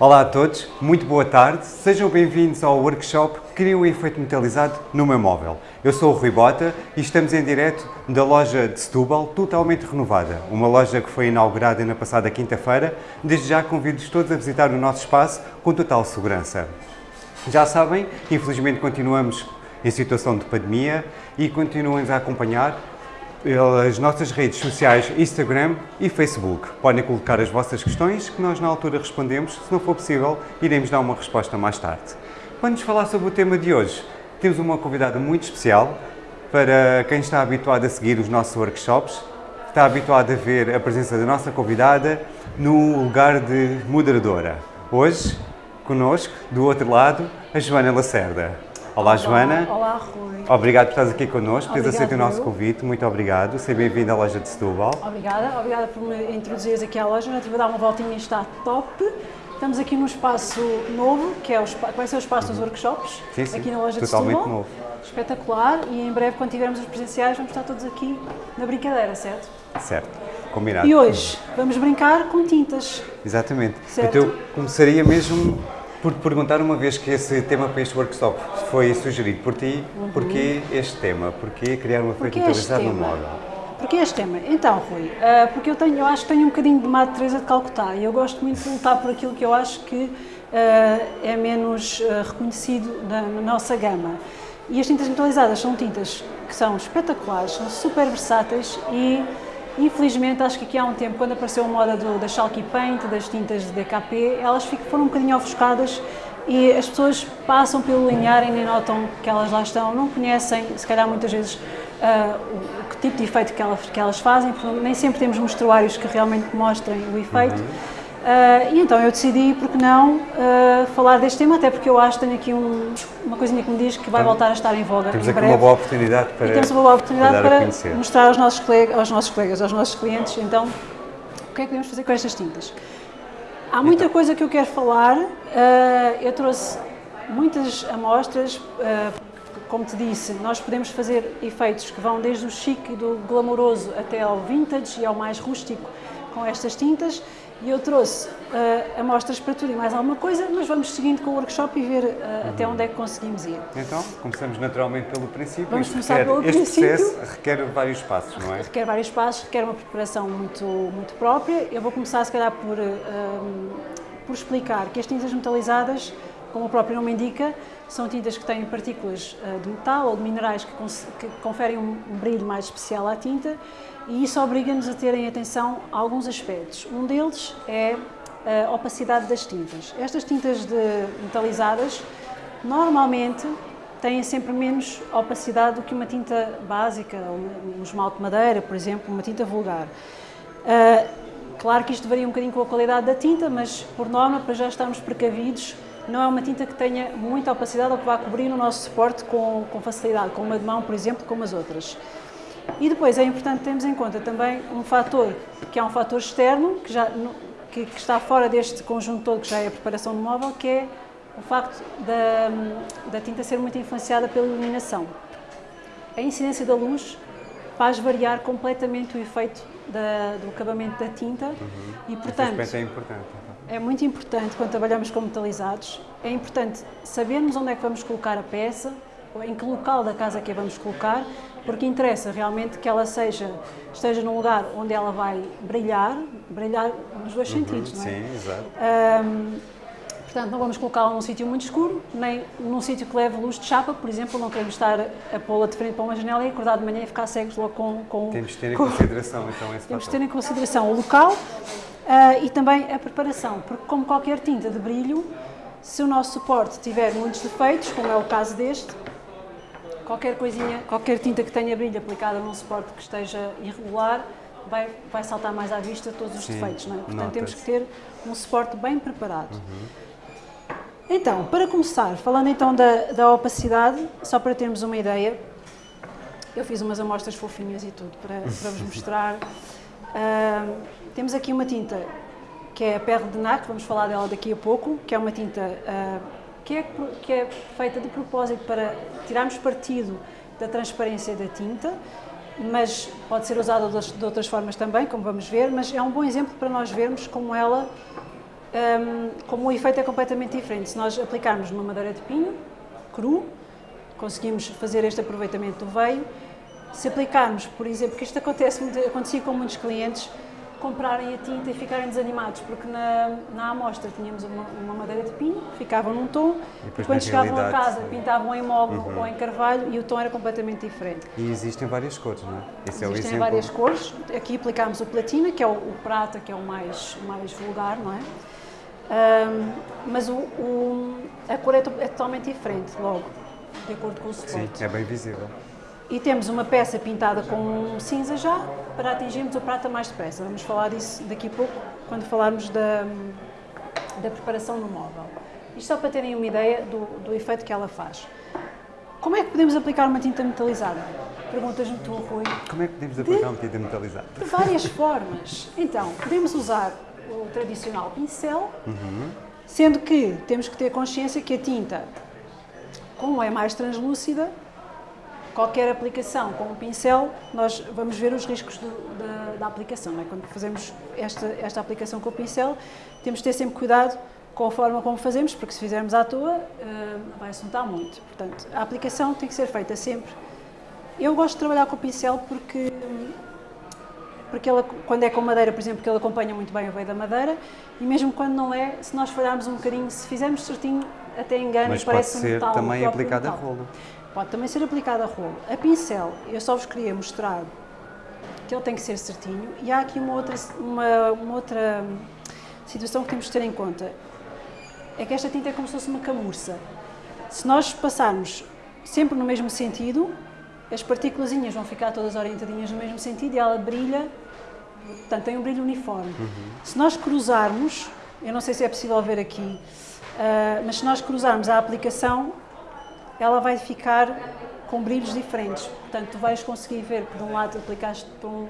Olá a todos, muito boa tarde, sejam bem-vindos ao workshop Cria um efeito metalizado no meu móvel. Eu sou o Rui Bota e estamos em direto da loja de Setúbal, totalmente renovada. Uma loja que foi inaugurada na passada quinta-feira. Desde já convido-vos todos a visitar o nosso espaço com total segurança. Já sabem, infelizmente continuamos em situação de pandemia e continuem a acompanhar pelas nossas redes sociais Instagram e Facebook. Podem colocar as vossas questões que nós na altura respondemos. Se não for possível, iremos dar uma resposta mais tarde. Nos falar sobre o tema de hoje, temos uma convidada muito especial para quem está habituado a seguir os nossos workshops, está habituado a ver a presença da nossa convidada no lugar de moderadora. Hoje, conosco, do outro lado, a Joana Lacerda. Olá, Joana. Olá, Rui. Obrigado por estás aqui connosco, por aceito o nosso convite. Muito obrigado. Seja bem-vindo à loja de Setúbal. Obrigada, obrigada por me introduzires aqui à loja. Já estive a dar uma voltinha e está top. Estamos aqui num espaço novo, que, é o que vai ser o espaço dos workshops, Sim, sim, aqui na loja totalmente de Setúbal. novo. Espetacular e em breve, quando tivermos os presenciais, vamos estar todos aqui na brincadeira, certo? Certo, combinado. E hoje vamos brincar com tintas. Exatamente. Certo. Então, eu começaria mesmo por te perguntar, uma vez que esse tema para este workshop foi sugerido por ti, porquê este tema? Porquê criar um Uhum. Porquê este metalizado no móvel? Porquê este tema? Então, Rui, ah, porque eu, tenho, eu acho que tenho um bocadinho de Madre Teresa de Calcutá e eu gosto muito de lutar por aquilo que eu acho que ah, é menos ah, reconhecido na, na nossa gama. E as tintas metalizadas são tintas que são espetaculares, são super versáteis e, infelizmente, acho que aqui há um tempo, quando apareceu a moda do, da Chalky Paint, das tintas de DKP, elas foram um bocadinho ofuscadas e as pessoas passam pelo linear e nem notam que elas lá estão, não conhecem, se calhar muitas vezes, ah, o, que tipo de efeito que elas, que elas fazem, porque nem sempre temos mostruários que realmente mostrem o efeito. Ah, e então eu decidi, por que não, ah, falar deste tema, até porque eu acho que tenho aqui um- uma coisinha que me diz que vai voltar a estar em voga Temos em aqui breve. uma boa oportunidade para, E temos uma boa oportunidade para mostrar aos nossos, colegas, aos nossos colegas, aos nossos clientes, então, o que é que podemos fazer com estas tintas. Há muita Então. coisa que eu quero falar, ah, eu trouxe muitas amostras, como te disse, nós podemos fazer efeitos que vão desde o chique e do glamouroso até ao vintage e ao mais rústico com estas tintas, e eu trouxe ah, amostras para tudo e mais alguma coisa, mas vamos seguindo com o workshop e ver ah, até onde é que conseguimos ir. Então, começamos naturalmente pelo princípio. Vamos começar requer- pelo este princípio. processo requer vários passos, não é? requer vários passos, requer uma preparação muito, muito própria. Eu vou começar, se calhar, por, hum, por explicar que as tintas metalizadas, como o próprio nome indica, são tintas que têm partículas ah, de metal ou de minerais que, que conferem um, um brilho mais especial à tinta e isso obriga-nos a terem atenção a alguns aspectos. Um deles é a opacidade das tintas. Estas tintas de metalizadas, normalmente, têm sempre menos opacidade do que uma tinta básica, um esmalte de madeira, por exemplo, uma tinta vulgar. Ah, claro que isto varia um bocadinho com a qualidade da tinta, mas por norma, para já estarmos precavidos, não é uma tinta que tenha muita opacidade ou que vá cobrir o nosso suporte com, com facilidade, com uma de mão, por exemplo, como as outras. E depois é importante termos em conta também um fator, que é um fator externo, que, já, que, que está fora deste conjunto todo, que já é a preparação do móvel, que é o facto da, da tinta ser muito influenciada pela iluminação. A incidência da luz faz variar completamente o efeito da- do acabamento da tinta e, Esse portanto, é importante. é muito importante quando trabalhamos com metalizados, é importante sabermos onde é que vamos colocar a peça, em que local da casa que a vamos colocar, porque interessa realmente que ela seja, esteja num lugar onde ela vai brilhar, brilhar nos dois sentidos, não é? Sim, exato. Ahm, portanto, não vamos colocá-la num sítio muito escuro, nem num sítio que leve luz de chapa, por exemplo, não queremos estar a pô-la de frente para uma janela e acordar de manhã e ficar cegos logo com, com Temos de ter em com- consideração então esse temos de ter em consideração o local ah, e também a preparação, porque como qualquer tinta de brilho, se o nosso suporte tiver muitos defeitos, como é o caso deste, qualquer coisinha, qualquer tinta que tenha brilho aplicada num suporte que esteja irregular, vai, vai saltar mais à vista todos os Sim, defeitos, não é? Portanto, temos que ter um suporte bem preparado. Então, para começar, falando então da, da opacidade, só para termos uma ideia, eu fiz umas amostras fofinhas e tudo para, para vos mostrar. Ahm, temos aqui uma tinta que é a Perle de NAC, vamos falar dela daqui a pouco, que é uma tinta ah, que, é, que é feita de propósito para tirarmos partido da transparência da tinta, mas pode ser usada de outras- formas também, como vamos ver, mas é um bom exemplo para nós vermos como ela um, como o efeito é completamente diferente. Se nós aplicarmos numa madeira de pinho, cru, conseguimos fazer este aproveitamento do veio. Se aplicarmos, por exemplo, que isto acontece, acontecia com muitos clientes, comprarem a tinta e ficarem desanimados, porque na, na amostra tínhamos uma, uma madeira de pinho, ficava num tom, e, e quando chegavam a casa pintavam em mogno uhum. ou em carvalho e o tom era completamente diferente. E existem várias cores, não é? Esse é existem é várias cores. Aqui aplicámos o platina, que é o, o, prata, que é o mais, mais vulgar, não é? Um, mas o, o, a cor é, é, totalmente diferente, logo, de acordo com o suporte. Sim, é bem visível. E temos uma peça pintada com cinza já, para atingirmos o prata mais depressa. Vamos falar disso daqui a pouco, quando falarmos da, da preparação no móvel. Isto só para terem uma ideia do, do efeito que ela faz. Como é que podemos aplicar uma tinta metalizada? Perguntas-me tu, Rui. Como é que podemos aplicar de, uma tinta metalizada? De várias formas. Então, podemos usar o tradicional pincel, uhum. sendo que temos que ter consciência que a tinta, como é mais translúcida, qualquer aplicação com um pincel, nós vamos ver os riscos do, da, da, aplicação. É? Quando fazemos esta, esta aplicação com o pincel, temos de ter sempre cuidado com a forma como fazemos, porque se fizermos à toa, uh, vai assuntar muito. Portanto, a aplicação tem que ser feita sempre. Eu gosto de trabalhar com o pincel porque, porque ela, quando é com madeira, por exemplo, que ele acompanha muito bem o veio da madeira, e mesmo quando não é, se nós falharmos um bocadinho, se fizermos certinho, até engana Mas e parece pode ser metal, também aplicado a rolo. Pode também ser aplicado a rolo. A pincel, eu só vos queria mostrar que ele tem que ser certinho e há aqui uma outra, uma, uma outra situação que temos de ter em conta. É que esta tinta é como se fosse uma camurça. Se nós passarmos sempre no mesmo sentido, as partículas vão ficar todas orientadinhas no mesmo sentido e ela brilha, portanto tem um brilho uniforme. Uhum. Se nós cruzarmos, eu não sei se é possível ver aqui, uh, mas se nós cruzarmos a aplicação, ela vai ficar com brilhos diferentes. Portanto, tu vais conseguir ver por um lado aplicaste para um,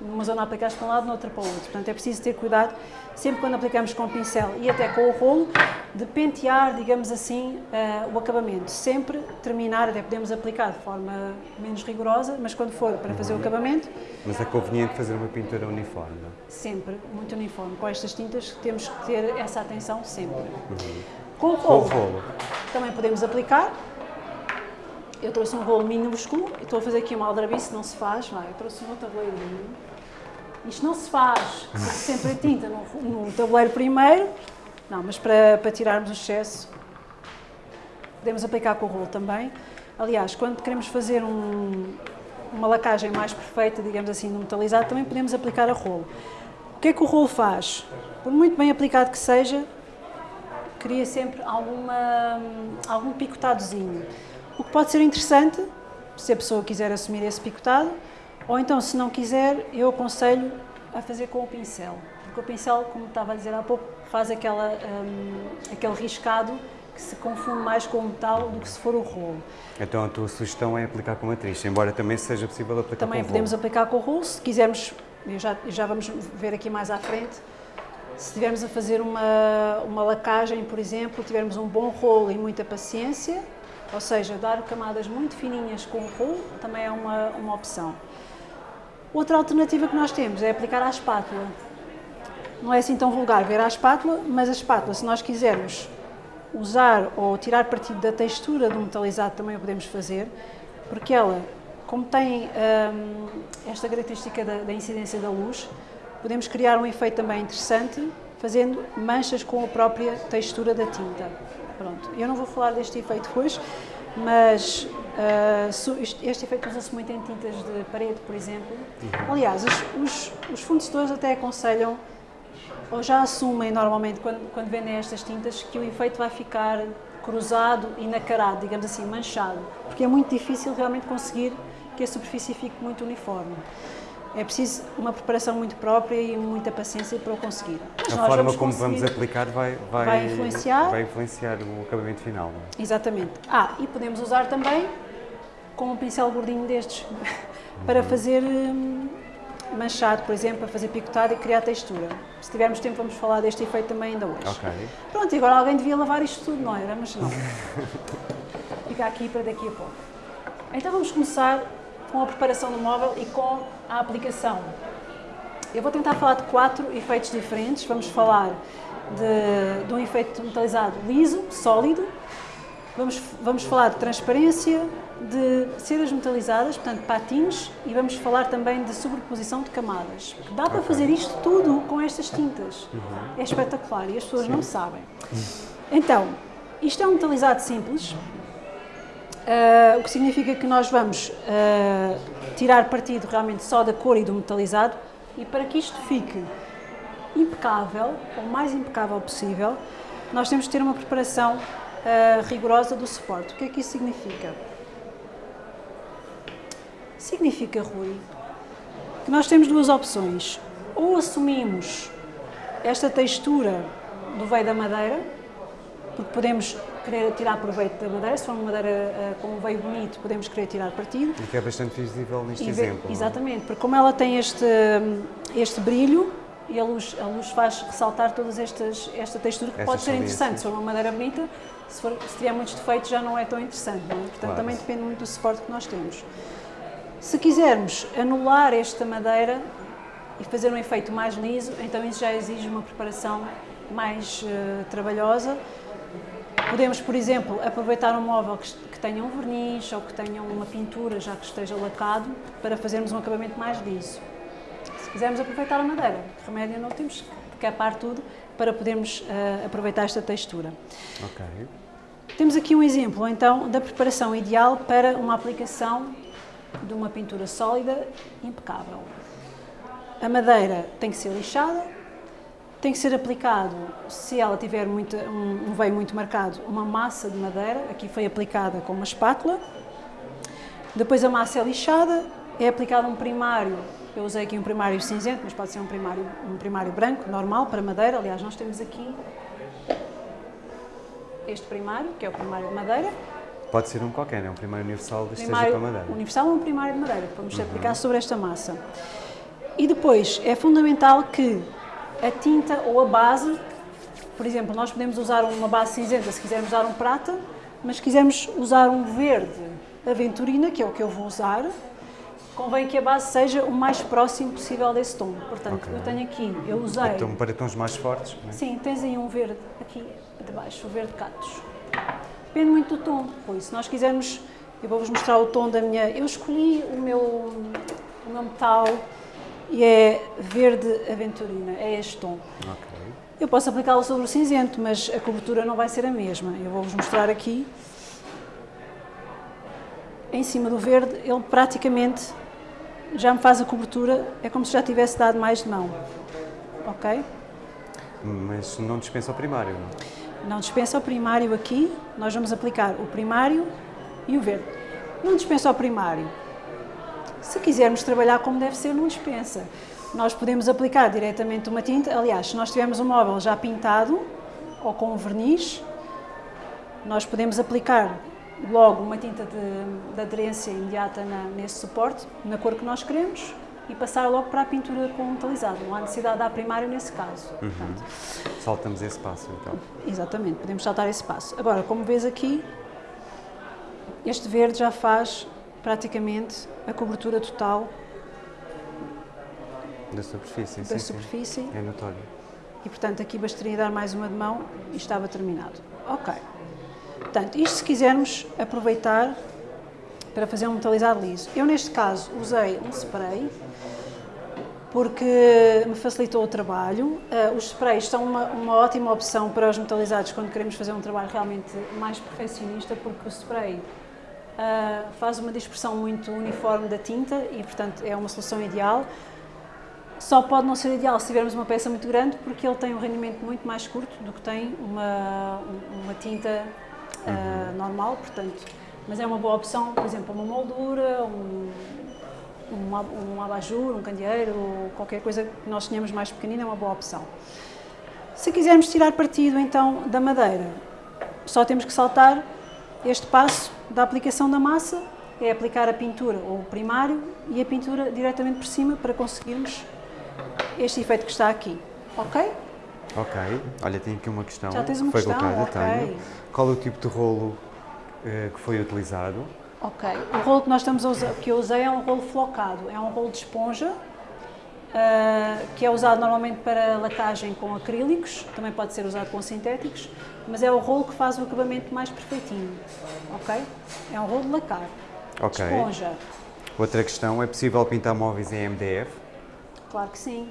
numa zona aplicaste para um lado, noutra para o outro. Portanto, é preciso ter cuidado, sempre quando aplicamos com o pincel e até com o rolo, de pentear, digamos assim, uh, o acabamento. Sempre terminar, até podemos aplicar de forma menos rigorosa, mas quando for para fazer o acabamento... Mas é conveniente fazer uma pintura uniforme, não é? Sempre, muito uniforme. Com estas tintas temos que ter essa atenção sempre. Uhum. Com o rolo, com o rolo, também podemos aplicar, eu trouxe um rolo minúsculo estou a fazer aqui uma aldrabice, não se faz, vai, eu trouxe um tabuleirinho. Isto não se faz, sempre a tinta no, no, tabuleiro primeiro, não, mas para, para tirarmos o excesso, podemos aplicar com o rolo também. Aliás, quando queremos fazer um, uma lacagem mais perfeita, digamos assim, no metalizado, também podemos aplicar a rolo. O que é que o rolo faz? Por muito bem aplicado que seja, cria sempre alguma, algum picotadozinho. O que pode ser interessante, se a pessoa quiser assumir esse picotado, ou então, se não quiser, eu aconselho a fazer com o pincel. Porque o pincel, como estava a dizer há pouco, faz aquela, um, aquele riscado que se confunde mais com o metal do que se for o rolo. Então a tua sugestão é aplicar com matriz, embora também seja possível aplicar também com Também podemos aplicar com o rolo, se quisermos, já, já vamos ver aqui mais à frente, se estivermos a fazer uma, uma lacagem, por exemplo, tivermos um bom rolo e muita paciência, ou seja, dar camadas muito fininhas com o rolo também é uma, uma opção. Outra alternativa que nós temos é aplicar à espátula. Não é assim tão vulgar ver à espátula, mas a espátula, se nós quisermos usar ou tirar partido da textura do metalizado, também o podemos fazer, porque ela, como tem hum, esta característica da, da incidência da luz, podemos criar um efeito também interessante, fazendo manchas com a própria textura da tinta. Pronto, eu não vou falar deste efeito hoje, mas uh, este efeito usa-se muito em tintas de parede, por exemplo. Aliás, os, os, os fornecedores até aconselham, ou já assumem normalmente, quando, quando vendem estas tintas, que o efeito vai ficar cruzado e nacarado, digamos assim, manchado, porque é muito difícil realmente conseguir que a superfície fique muito uniforme. É preciso uma preparação muito própria e muita paciência para o conseguir. Mas a forma vamos como vamos aplicar vai, vai, vai, influenciar. vai influenciar o acabamento final. É? Exatamente. Ah, e podemos usar também com um pincel gordinho destes para uhum. fazer hum, manchado, por exemplo, para fazer picotado e criar textura. Se tivermos tempo vamos falar deste efeito também ainda hoje. Ok. Pronto, e agora alguém devia lavar isto tudo, não era? Mas não. Fica aqui para daqui a pouco. Então vamos começar com a preparação do móvel e com a aplicação. Eu vou tentar falar de quatro efeitos diferentes. Vamos falar de, de um efeito metalizado liso, sólido. Vamos, vamos falar de transparência, de ceras metalizadas, portanto patins, e vamos falar também de sobreposição de camadas. Dá para fazer isto tudo com estas tintas. Uhum. É espetacular e as pessoas Sim. não sabem. Então, isto é um metalizado simples, Uh, o que significa que nós vamos uh, tirar partido realmente só da cor e do metalizado e para que isto fique impecável, o mais impecável possível, nós temos que ter uma preparação uh, rigorosa do suporte. O que é que isso significa? Significa, Rui, que nós temos duas opções. Ou assumimos esta textura do veio da madeira, porque podemos querer tirar proveito da madeira, se for uma madeira uh, com um veio bonito, podemos querer tirar partido. E que é bastante visível neste e exemplo. É? Exatamente, porque como ela tem este, este brilho, e a luz, a luz faz ressaltar todas estas, esta textura que Essa pode ser interessante. Se for uma madeira bonita, se, for, se tiver muitos defeitos já não é tão interessante. É? Portanto, claro. também depende muito do suporte que nós temos. Se quisermos anular esta madeira e fazer um efeito mais liso, então isso já exige uma preparação mais uh, trabalhosa Podemos, por exemplo, aproveitar um móvel que, que tenha um verniz ou que tenha uma pintura já que esteja lacado para fazermos um acabamento mais liso. Se quisermos aproveitar a madeira, remédio não temos que capar tudo para podermos uh, aproveitar esta textura. Ok. Temos aqui um exemplo, então, da preparação ideal para uma aplicação de uma pintura sólida impecável. A madeira tem que ser lixada, tem que ser aplicado, se ela tiver muito, um, veio muito marcado, uma massa de madeira, aqui foi aplicada com uma espátula. Depois a massa é lixada, é aplicado um primário, eu usei aqui um primário cinzento, mas pode ser um primário, um primário branco, normal, para madeira. Aliás, nós temos aqui este primário, que é o primário de madeira. Pode ser um qualquer, é um primário universal de primário para madeira. universal ou um primário de madeira, que vamos uhum. aplicar sobre esta massa. E depois, é fundamental que a tinta ou a base, por exemplo, nós podemos usar uma base cinzenta se quisermos usar um prata, mas se quisermos usar um verde aventurina, que é o que eu vou usar, convém que a base seja o mais próximo possível desse tom. Portanto, okay. eu tenho aqui, eu usei... Então, para tons mais fortes? É? Sim, tens aí um verde aqui de baixo, o verde catos. Depende muito do tom, pois se nós quisermos, eu vou-vos mostrar o tom da minha... Eu escolhi o meu, o meu metal e é verde aventurina, é este tom. Okay. Eu posso aplicá-lo sobre o cinzento, mas a cobertura não vai ser a mesma. Eu vou-vos mostrar aqui. Em cima do verde, ele praticamente já me faz a cobertura, é como se já tivesse dado mais de mão. Ok? Mas não dispensa o primário, não? Não dispensa o primário aqui, nós vamos aplicar o primário e o verde. Não dispensa o primário, se quisermos trabalhar como deve ser, não dispensa. Nós podemos aplicar diretamente uma tinta, aliás, se nós tivermos um móvel já pintado ou com um verniz, nós podemos aplicar logo uma tinta de, de aderência imediata na, nesse suporte, na cor que nós queremos, e passar logo para a pintura com metalizado. Não há necessidade de dar primário nesse caso. Uhum. Saltamos esse passo, então. Exatamente, podemos saltar esse passo. Agora, como vês aqui, este verde já faz praticamente a cobertura total da superfície. Da sim, superfície. Sim. É notório. E portanto aqui bastaria dar mais uma de mão e estava terminado. Ok. Portanto, isto se quisermos aproveitar para fazer um metalizado liso. Eu neste caso usei um spray porque me facilitou o trabalho. Uh, os sprays são uma, uma, ótima opção para os metalizados quando queremos fazer um trabalho realmente mais perfeccionista, porque o spray uh, faz uma dispersão muito uniforme da tinta e, portanto, é uma solução ideal. Só pode não ser ideal se tivermos uma peça muito grande, porque ele tem um rendimento muito mais curto do que tem uma, uma tinta uh, uhum. normal, portanto, mas é uma boa opção, por exemplo, uma moldura, um, um, um abajur, um candeeiro, qualquer coisa que nós tenhamos mais pequenina é uma boa opção. Se quisermos tirar partido então da madeira, só temos que saltar este passo da aplicação da massa é aplicar a pintura ou o primário e a pintura diretamente por cima para conseguirmos este efeito que está aqui. Ok? Ok. Olha, tenho aqui uma questão. Já tens uma foi questão? Colocada, okay. Tenho. Qual é o tipo de rolo eh, que foi utilizado? Ok. O rolo que nós estamos usar, que eu usei é um rolo flocado. É um rolo de esponja uh, que é usado normalmente para lacagem com acrílicos, também pode ser usado com sintéticos, mas é o rolo que faz o acabamento mais perfeitinho, ok? É um rolo de lacar, Ok. esponja, Outra questão, é possível pintar móveis em MDF? claro que sim.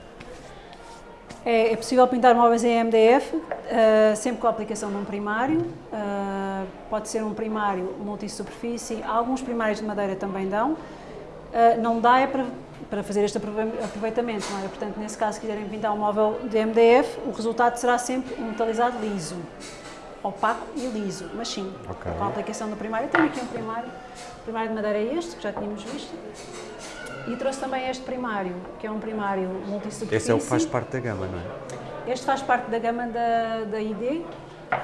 É, é possível pintar móveis em MDF, uh, sempre com a aplicação de um primário, uh, pode ser um primário multissuperfície, alguns primários de madeira também dão, não dá é para, para fazer este aprove- aproveitamento, não é? Portanto, nesse caso, se quiserem pintar um móvel de MDF, o resultado será sempre um metalizado liso, opaco e liso, mas sim, Ok. com a aplicação do primário. Eu tenho aqui um primário, o primário de madeira é este, que já tínhamos visto, e trouxe também este primário, que é um primário multissuperfície. Esse é o que faz parte da gama, não é? Este faz parte da gama da, da ID,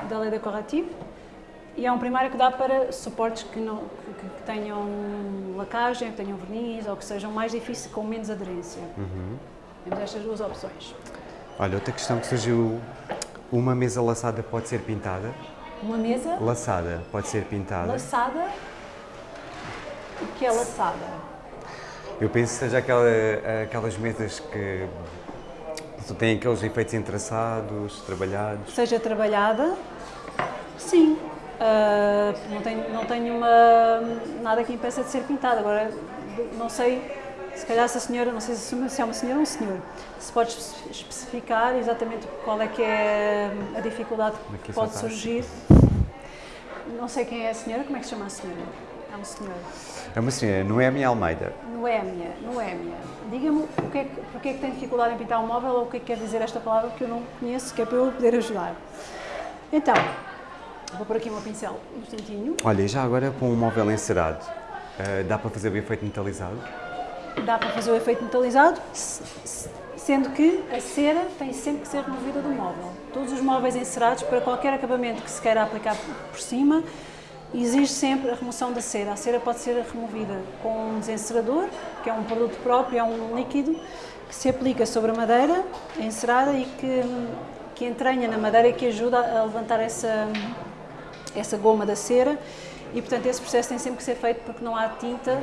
da Lei Decorative, e é um primário que dá para suportes que, não, que, que tenham lacagem, que tenham verniz ou que sejam mais difíceis, com menos aderência. Temos estas duas opções. Olha, outra questão que surgiu, uma mesa laçada pode ser pintada? Uma mesa Laçada pode ser pintada? laçada. O que é laçada? Eu penso que seja aquela, aquelas mesas que têm aqueles efeitos entrelaçados, trabalhados. Seja trabalhada, sim. Ah, não tenho, não tenho uma, nada que impeça de ser pintada. Agora, não sei, se calhar se a senhora, não sei se é uma senhora ou um senhor, se pode espe- especificar exatamente qual é que é a dificuldade Aqui que pode surgir. Não sei quem é a senhora, como é que se chama a senhora? É um senhor. É uma senhora, Noemi Almeida. Noémia, Noémia. Diga-me o que é que, porque é que tem dificuldade em pintar um móvel ou o que é que quer dizer esta palavra que eu não conheço, que é para eu poder ajudar. Então, vou pôr aqui o meu pincel um instantinho. Olha, e já agora com um móvel encerado, eh, dá para fazer o efeito metalizado? Dá para fazer o efeito metalizado, se- se- sendo que a cera tem sempre que ser removida do móvel. Todos os móveis encerados, para qualquer acabamento que se queira aplicar por cima, exige sempre a remoção da cera. A cera pode ser removida com um desencerador, que é um produto próprio, é um líquido que se aplica sobre a madeira encerada e que, que entranha na madeira e que ajuda a levantar essa, essa goma da cera e portanto esse processo tem sempre que ser feito porque não há tinta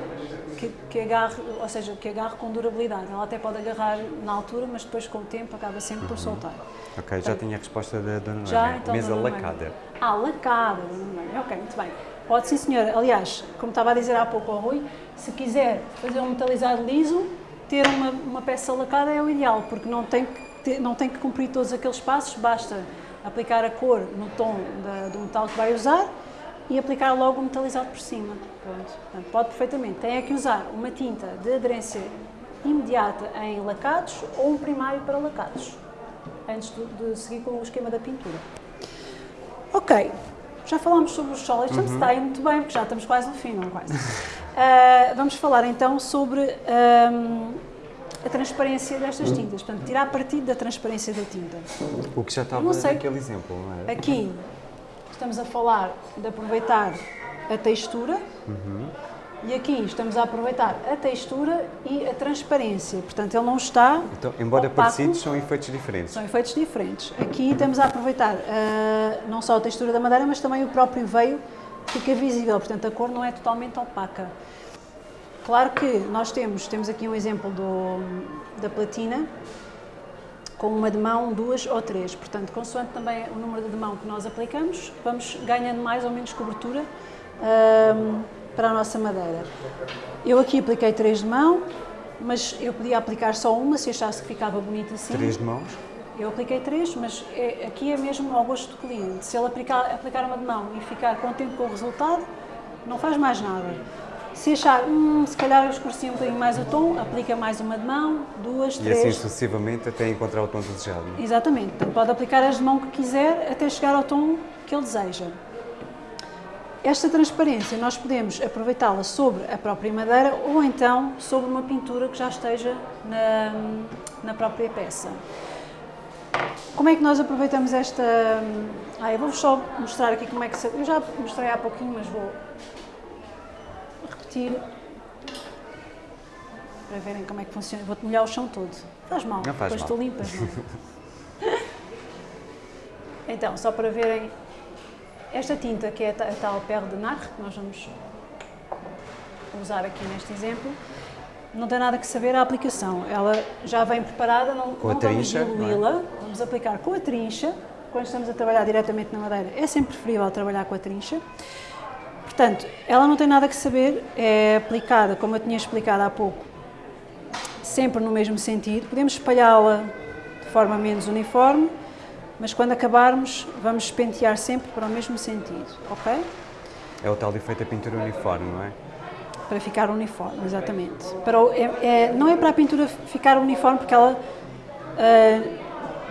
que, que agarre, ou seja, que agarre com durabilidade. Ela até pode agarrar na altura, mas depois com o tempo acaba sempre por soltar. Ok, já tinha a resposta da Dona Noemi. Já, então, Mesa lacada. Ah, lacada, Dona Noemi. Ok, muito bem. Pode sim, senhora. Aliás, como estava a dizer há pouco ao Rui, se quiser fazer um metalizado liso, ter uma, uma peça lacada é o ideal, porque não tem, que ter- não tem que cumprir todos aqueles passos, basta aplicar a cor no tom da- do metal que vai usar e aplicar logo o metalizado por cima. Portanto, pode perfeitamente. Tem é que usar uma tinta de aderência imediata em lacados ou um primário para lacados, antes de, de seguir com o esquema da pintura. Ok, já falámos sobre os sólidos, portanto está aí muito bem, porque já estamos quase no fim, não quase. Ah, vamos falar então sobre ahm, a transparência destas tintas, portanto, tirar partido da transparência da tinta. O que já estava naquele exemplo, não é? Aqui estamos a falar de aproveitar a textura e aqui estamos a aproveitar a textura e a transparência, portanto ele não está Então, embora opaco. parecidos, são efeitos diferentes. São efeitos diferentes. Aqui estamos a aproveitar ah, não só a textura da madeira, mas também o próprio veio fica visível, portanto a cor não é totalmente opaca. Claro que nós temos, temos aqui um exemplo do, da platina, com uma de mão, duas ou três. Portanto, consoante também o número de mão que nós aplicamos, vamos ganhando mais ou menos cobertura para a nossa madeira. Eu aqui apliquei três de mão, mas eu podia aplicar só uma se achasse que ficava bonito assim. Três de mãos. Eu apliquei três, mas é- aqui é mesmo ao gosto do cliente. Se ele aplicar, aplicar uma de mão e ficar contente com o resultado, não faz mais nada. Se achar, hum, se calhar eu escureci um bocadinho mais o tom, aplica mais uma de mão, duas, E três. assim sucessivamente até encontrar o tom desejado. não é? Exatamente. Portanto, pode aplicar as de mão que quiser até chegar ao tom que ele deseja. Esta transparência nós podemos aproveitá-la sobre a própria madeira ou então sobre uma pintura que já esteja na, na própria peça. Como é que nós aproveitamos esta... Ah, eu vou-vos só mostrar aqui como é que. Eu já mostrei há pouquinho, mas vou repetir para verem como é que funciona. Vou-te molhar o chão todo. Faz mal, Não faz depois mal. tu limpas, é? Então, só para verem, esta tinta que é a ta- a tal Perle de Nacre, que nós vamos usar aqui neste exemplo, não tem nada que saber a aplicação. Ela já vem preparada, não, com não vamos diluí-la, é? vamos aplicar com a trincha. Quando estamos a trabalhar diretamente na madeira, é sempre preferível trabalhar com a trincha. Portanto, ela não tem nada que saber, é aplicada, como eu tinha explicado há pouco, sempre no mesmo sentido. Podemos espalhá-la de forma menos uniforme, mas quando acabarmos, vamos pentear sempre para o mesmo sentido, ok? É o tal efeito da pintura uniforme, não é? Para ficar uniforme, exatamente. Para o, é, é, não é para a pintura ficar uniforme, porque ela uh,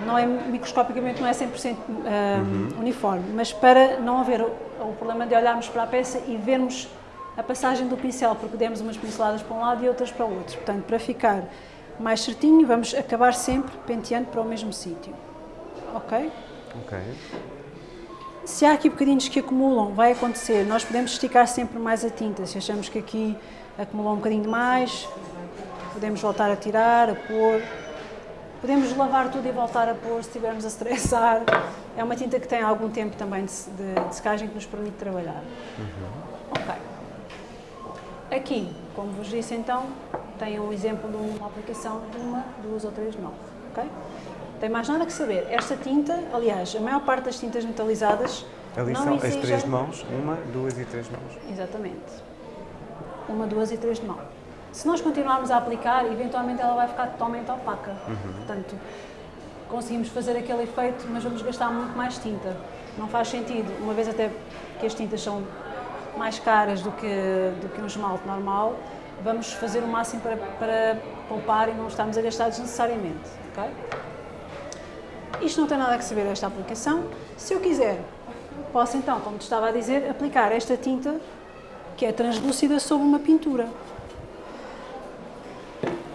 não é microscopicamente não é 100% uh, uhum. uniforme, mas para não haver o, o, problema de olharmos para a peça e vermos a passagem do pincel, porque demos umas pinceladas para um lado e outras para o outro. Portanto, para ficar mais certinho, vamos acabar sempre penteando para o mesmo sítio. Ok? Ok. Se há aqui bocadinhos que acumulam, vai acontecer, nós podemos esticar sempre mais a tinta. Se achamos que aqui acumulou um bocadinho demais, podemos voltar a tirar, a pôr. Podemos lavar tudo e voltar a pôr se estivermos a estressar. É uma tinta que tem algum tempo também de, de, de secagem que nos permite trabalhar. Uhum. Ok. Aqui, como vos disse então, tem um exemplo de uma aplicação de uma, duas ou três mãos. Ok? tem mais nada que saber. Esta tinta, aliás, a maior parte das tintas metalizadas Ali não são as três de mãos, uma, duas e três mãos. Exatamente. Uma, duas e três de mão. Se nós continuarmos a aplicar, eventualmente ela vai ficar totalmente opaca. Uhum. Portanto, conseguimos fazer aquele efeito, mas vamos gastar muito mais tinta. Não faz sentido, uma vez até que as tintas são mais caras do que, do que um esmalte normal, vamos fazer o máximo para, para poupar e não estarmos a gastar desnecessariamente. Okay? Isto não tem nada a saber esta aplicação. Se eu quiser, posso então, como te estava a dizer, aplicar esta tinta que é translúcida sobre uma pintura.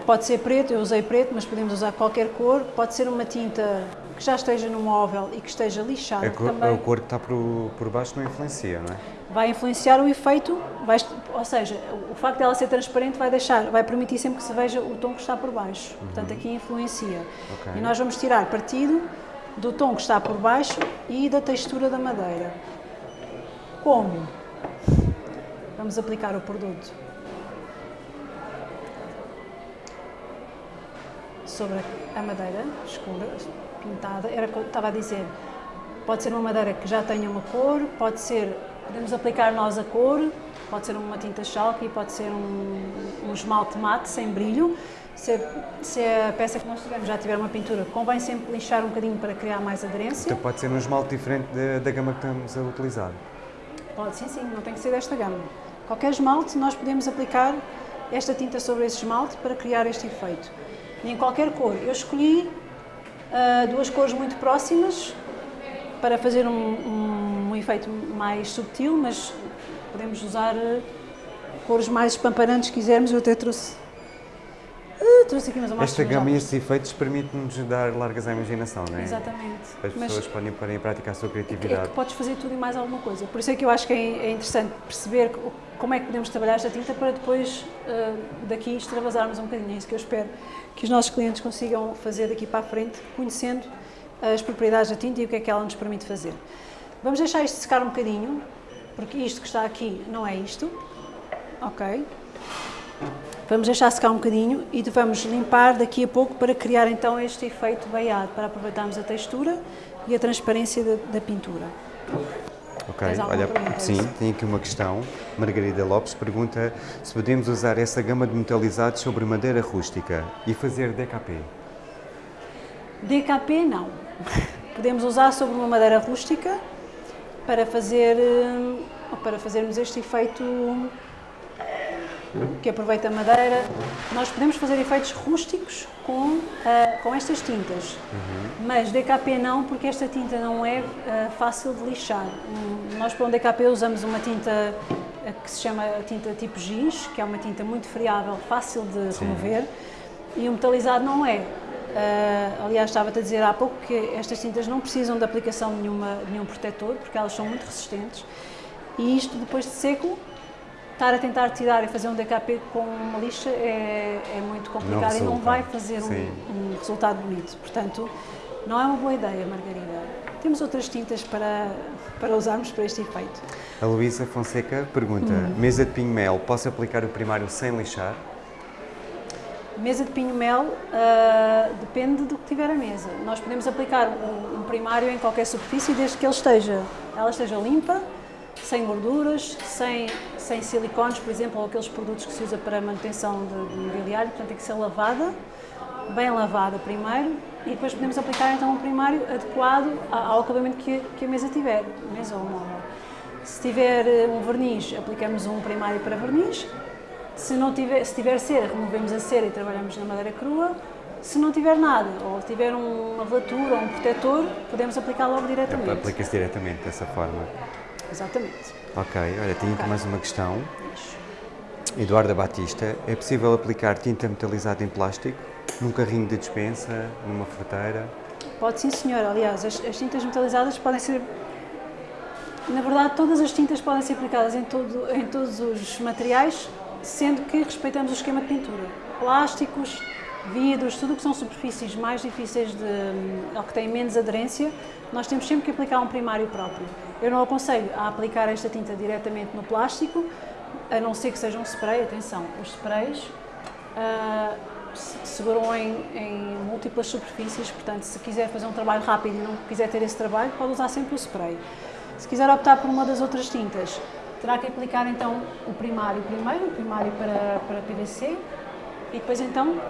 Pode ser preto, eu usei preto, mas podemos usar qualquer cor. Pode ser uma tinta que já esteja no móvel e que esteja lixada a cor, também. A cor que está por, por baixo não influencia, não é? Vai influenciar o efeito, vai, ou seja, o facto dela ser transparente vai deixar, vai permitir sempre que se veja o tom que está por baixo. Uhum. Portanto, aqui influencia. Okay. E nós vamos tirar partido do tom que está por baixo e da textura da madeira. Como? Vamos aplicar o produto sobre a madeira escura, pintada. Era o que eu estava a dizer. Pode ser uma madeira que já tenha uma cor, pode ser, podemos aplicar nós a cor, pode ser uma tinta chalky, pode ser um, um esmalte mate sem brilho. Se a, se a, peça que nós tivermos já tiver uma pintura, convém sempre lixar um bocadinho para criar mais aderência. Então pode ser um esmalte diferente da, da gama que estamos a utilizar? Pode, sim, sim, não tem que ser desta gama. Qualquer esmalte, nós podemos aplicar esta tinta sobre esse esmalte para criar este efeito. E em qualquer cor. Eu escolhi uh, duas cores muito próximas para fazer um, um, um, efeito mais subtil, mas podemos usar uh, cores mais espampanantes se quisermos. Eu até trouxe, trouxe aqui mais Esta gama e estes efeitos permitem-nos dar largas à imaginação, não é? Exatamente. As pessoas mas podem pôr em prática a sua criatividade. É que podes fazer tudo e mais alguma coisa. Por isso é que eu acho que é, é interessante perceber como é que podemos trabalhar esta tinta para depois daqui extravasarmos um bocadinho. É isso que eu espero que os nossos clientes consigam fazer daqui para a frente, conhecendo as propriedades da tinta e o que é que ela nos permite fazer. Vamos deixar isto secar um bocadinho, porque isto que está aqui não é isto, ok? Vamos deixar secar um bocadinho e vamos limpar daqui a pouco para criar então este efeito veiado, para aproveitarmos a textura e a transparência da, da pintura. Ok, olha, sim, tem aqui uma questão. Margarida Lopes pergunta se podemos usar essa gama de metalizados sobre madeira rústica e fazer DKP. DKP não. Podemos usar sobre uma madeira rústica para fazer eh, para fazermos este efeito que aproveita a madeira. Nós podemos fazer efeitos rústicos com, uh, com estas tintas, uhum. mas DKP não, porque esta tinta não é uh, fácil de lixar. Um, nós para um DKP usamos uma tinta uh, que se chama tinta tipo giz, que é uma tinta muito friável, fácil de Sim. remover, e o metalizado não é. aliás, estava-te a dizer há pouco que estas tintas não precisam de aplicação de, nenhuma, de nenhum protetor, porque elas são muito resistentes, e isto depois de seco estar a tentar tirar e fazer um DKP com uma lixa é, é muito complicado não e não vai fazer um, um, resultado bonito. Portanto, não é uma boa ideia, Margarida. Temos outras tintas para, para usarmos para este efeito. A Luísa Fonseca pergunta, hum. mesa de pinho mel, posso aplicar o primário sem lixar? Mesa de pinho-mel uh, depende do que tiver a mesa. Nós podemos aplicar um, um, primário em qualquer superfície desde que ele esteja, ela esteja limpa, sem gorduras, sem, sem silicones, por exemplo, ou aqueles produtos que se usa para manutenção de, de mobiliário, portanto tem que ser lavada, bem lavada primeiro, e depois podemos aplicar então um primário adequado ao acabamento que, que a mesa tiver, mesa ou móvel. Se tiver eh, um verniz, aplicamos um primário para verniz, se, não tiver, se tiver cera, removemos a cera e trabalhamos na madeira crua. Se não tiver nada, ou tiver uma velatura ou um protetor, podemos aplicar logo diretamente. Aplica-se diretamente dessa forma. Exatamente. Ok, olha, tenho aqui mais uma questão. Eduardo Batista, é possível aplicar tinta metalizada em plástico num carrinho de dispensa, numa fruteira? Pode sim, senhor. Aliás, as, as tintas metalizadas podem ser na verdade, todas as tintas podem ser aplicadas em, todo, em todos os materiais, sendo que respeitamos o esquema de pintura. Plásticos, vidros, tudo o que são superfícies mais difíceis de, ou que têm menos aderência, nós temos sempre que aplicar um primário próprio. Eu não aconselho a aplicar esta tinta diretamente no plástico, a não ser que seja um spray, atenção, os sprays uh, seguram em, em, múltiplas superfícies, portanto, se quiser fazer um trabalho rápido e não quiser ter esse trabalho, pode usar sempre o spray. Se quiser optar por uma das outras tintas, terá que aplicar então o primário primeiro, o primário para, para PVC e depois então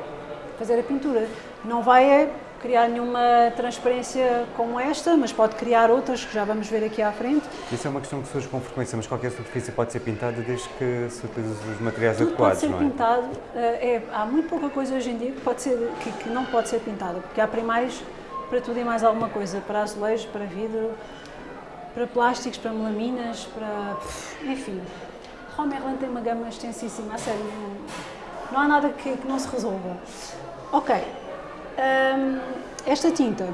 fazer a pintura. Não vai é criar nenhuma transparência como esta, mas pode criar outras que já vamos ver aqui à frente. Isso é uma questão que surge com frequência, mas qualquer superfície pode ser pintada desde que se utilize os materiais Tudo adequados, pode ser não é? pintado. Eh, é, há muito pouca coisa hoje em dia que, pode ser, que, que não pode ser pintada, porque há primários para tudo e mais alguma coisa, para azulejos, para vidro, para plásticos, para melaminas, para. enfim. Homerland tem uma gama extensíssima, a sério, não, não há nada que, que, não se resolva. Ok, um, esta tinta,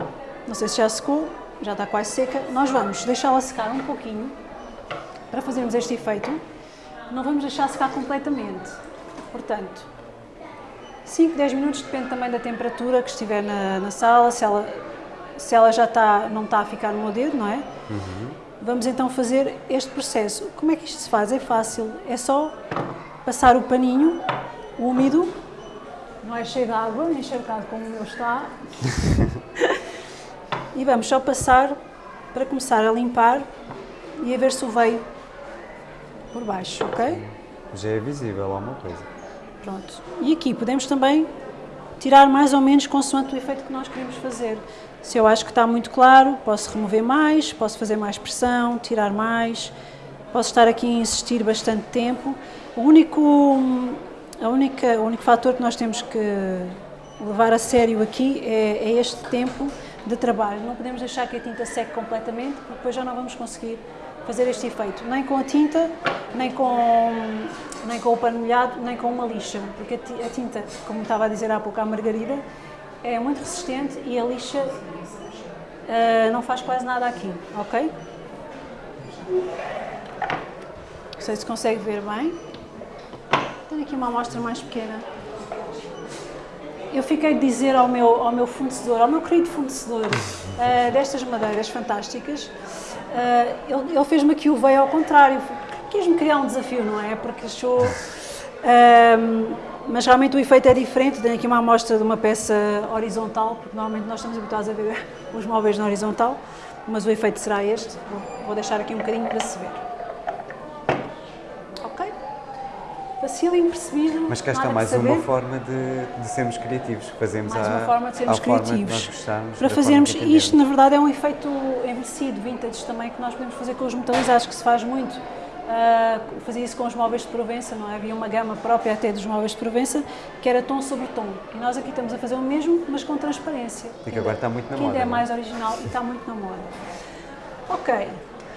não sei se já secou, já está quase seca, nós vamos deixá-la secar um pouquinho para fazermos este efeito. Não vamos deixar secar completamente, portanto, 5, 10 minutos, depende também da temperatura que estiver na, na sala, se ela se ela já está, não está a ficar no meu dedo, não é? Uhum. Vamos então fazer este processo. Como é que isto se faz? É fácil, é só passar o paninho úmido, não é cheio de água, encharcado como o meu está. e vamos só passar para começar a limpar e a ver se o veio por baixo, ok? Já é visível alguma coisa. Pronto. E aqui podemos também tirar mais ou menos consoante o efeito que nós queremos fazer. Se eu acho que está muito claro, posso remover mais, posso fazer mais pressão, tirar mais, posso estar aqui a insistir bastante tempo. O único, a única, o único fator que nós temos que levar a sério aqui é, é este tempo de trabalho. Não podemos deixar que a tinta seque completamente, porque depois já não vamos conseguir fazer este efeito, nem com a tinta, nem com, nem com o pano molhado, nem com uma lixa, porque a tinta, como estava a dizer há pouco a Margarida, é muito resistente e a lixa uh, não faz quase nada aqui, ok? Não sei se consegue ver bem. Tenho aqui uma amostra mais pequena. Eu fiquei de dizer ao meu, ao meu fornecedor, ao meu querido fornecedor uh, destas madeiras fantásticas, uh, ele, ele fez-me aqui o veio ao contrário. Quis-me criar um desafio, não é? Porque achou mas realmente o efeito é diferente. Tenho aqui uma amostra de uma peça horizontal, porque normalmente nós estamos habituados a ver os móveis na horizontal, mas o efeito será este. Vou deixar aqui um bocadinho para se ver. Ok? Facílimo percebido. Mas cá está mais uma forma de, de, sermos criativos. Fazemos mais a, uma forma de sermos criativos. Gostamos, para fazermos isto, na verdade, é um efeito envelhecido, vintage também, que nós podemos fazer com os metalizados, que se faz muito Uh, fazia isso com os móveis de Provença, não é? Havia uma gama própria até dos móveis de Provença que era tom sobre tom. E nós aqui estamos a fazer o mesmo, mas com transparência. E que agora está muito na que moda. ainda é mais original e está muito na moda. Ok,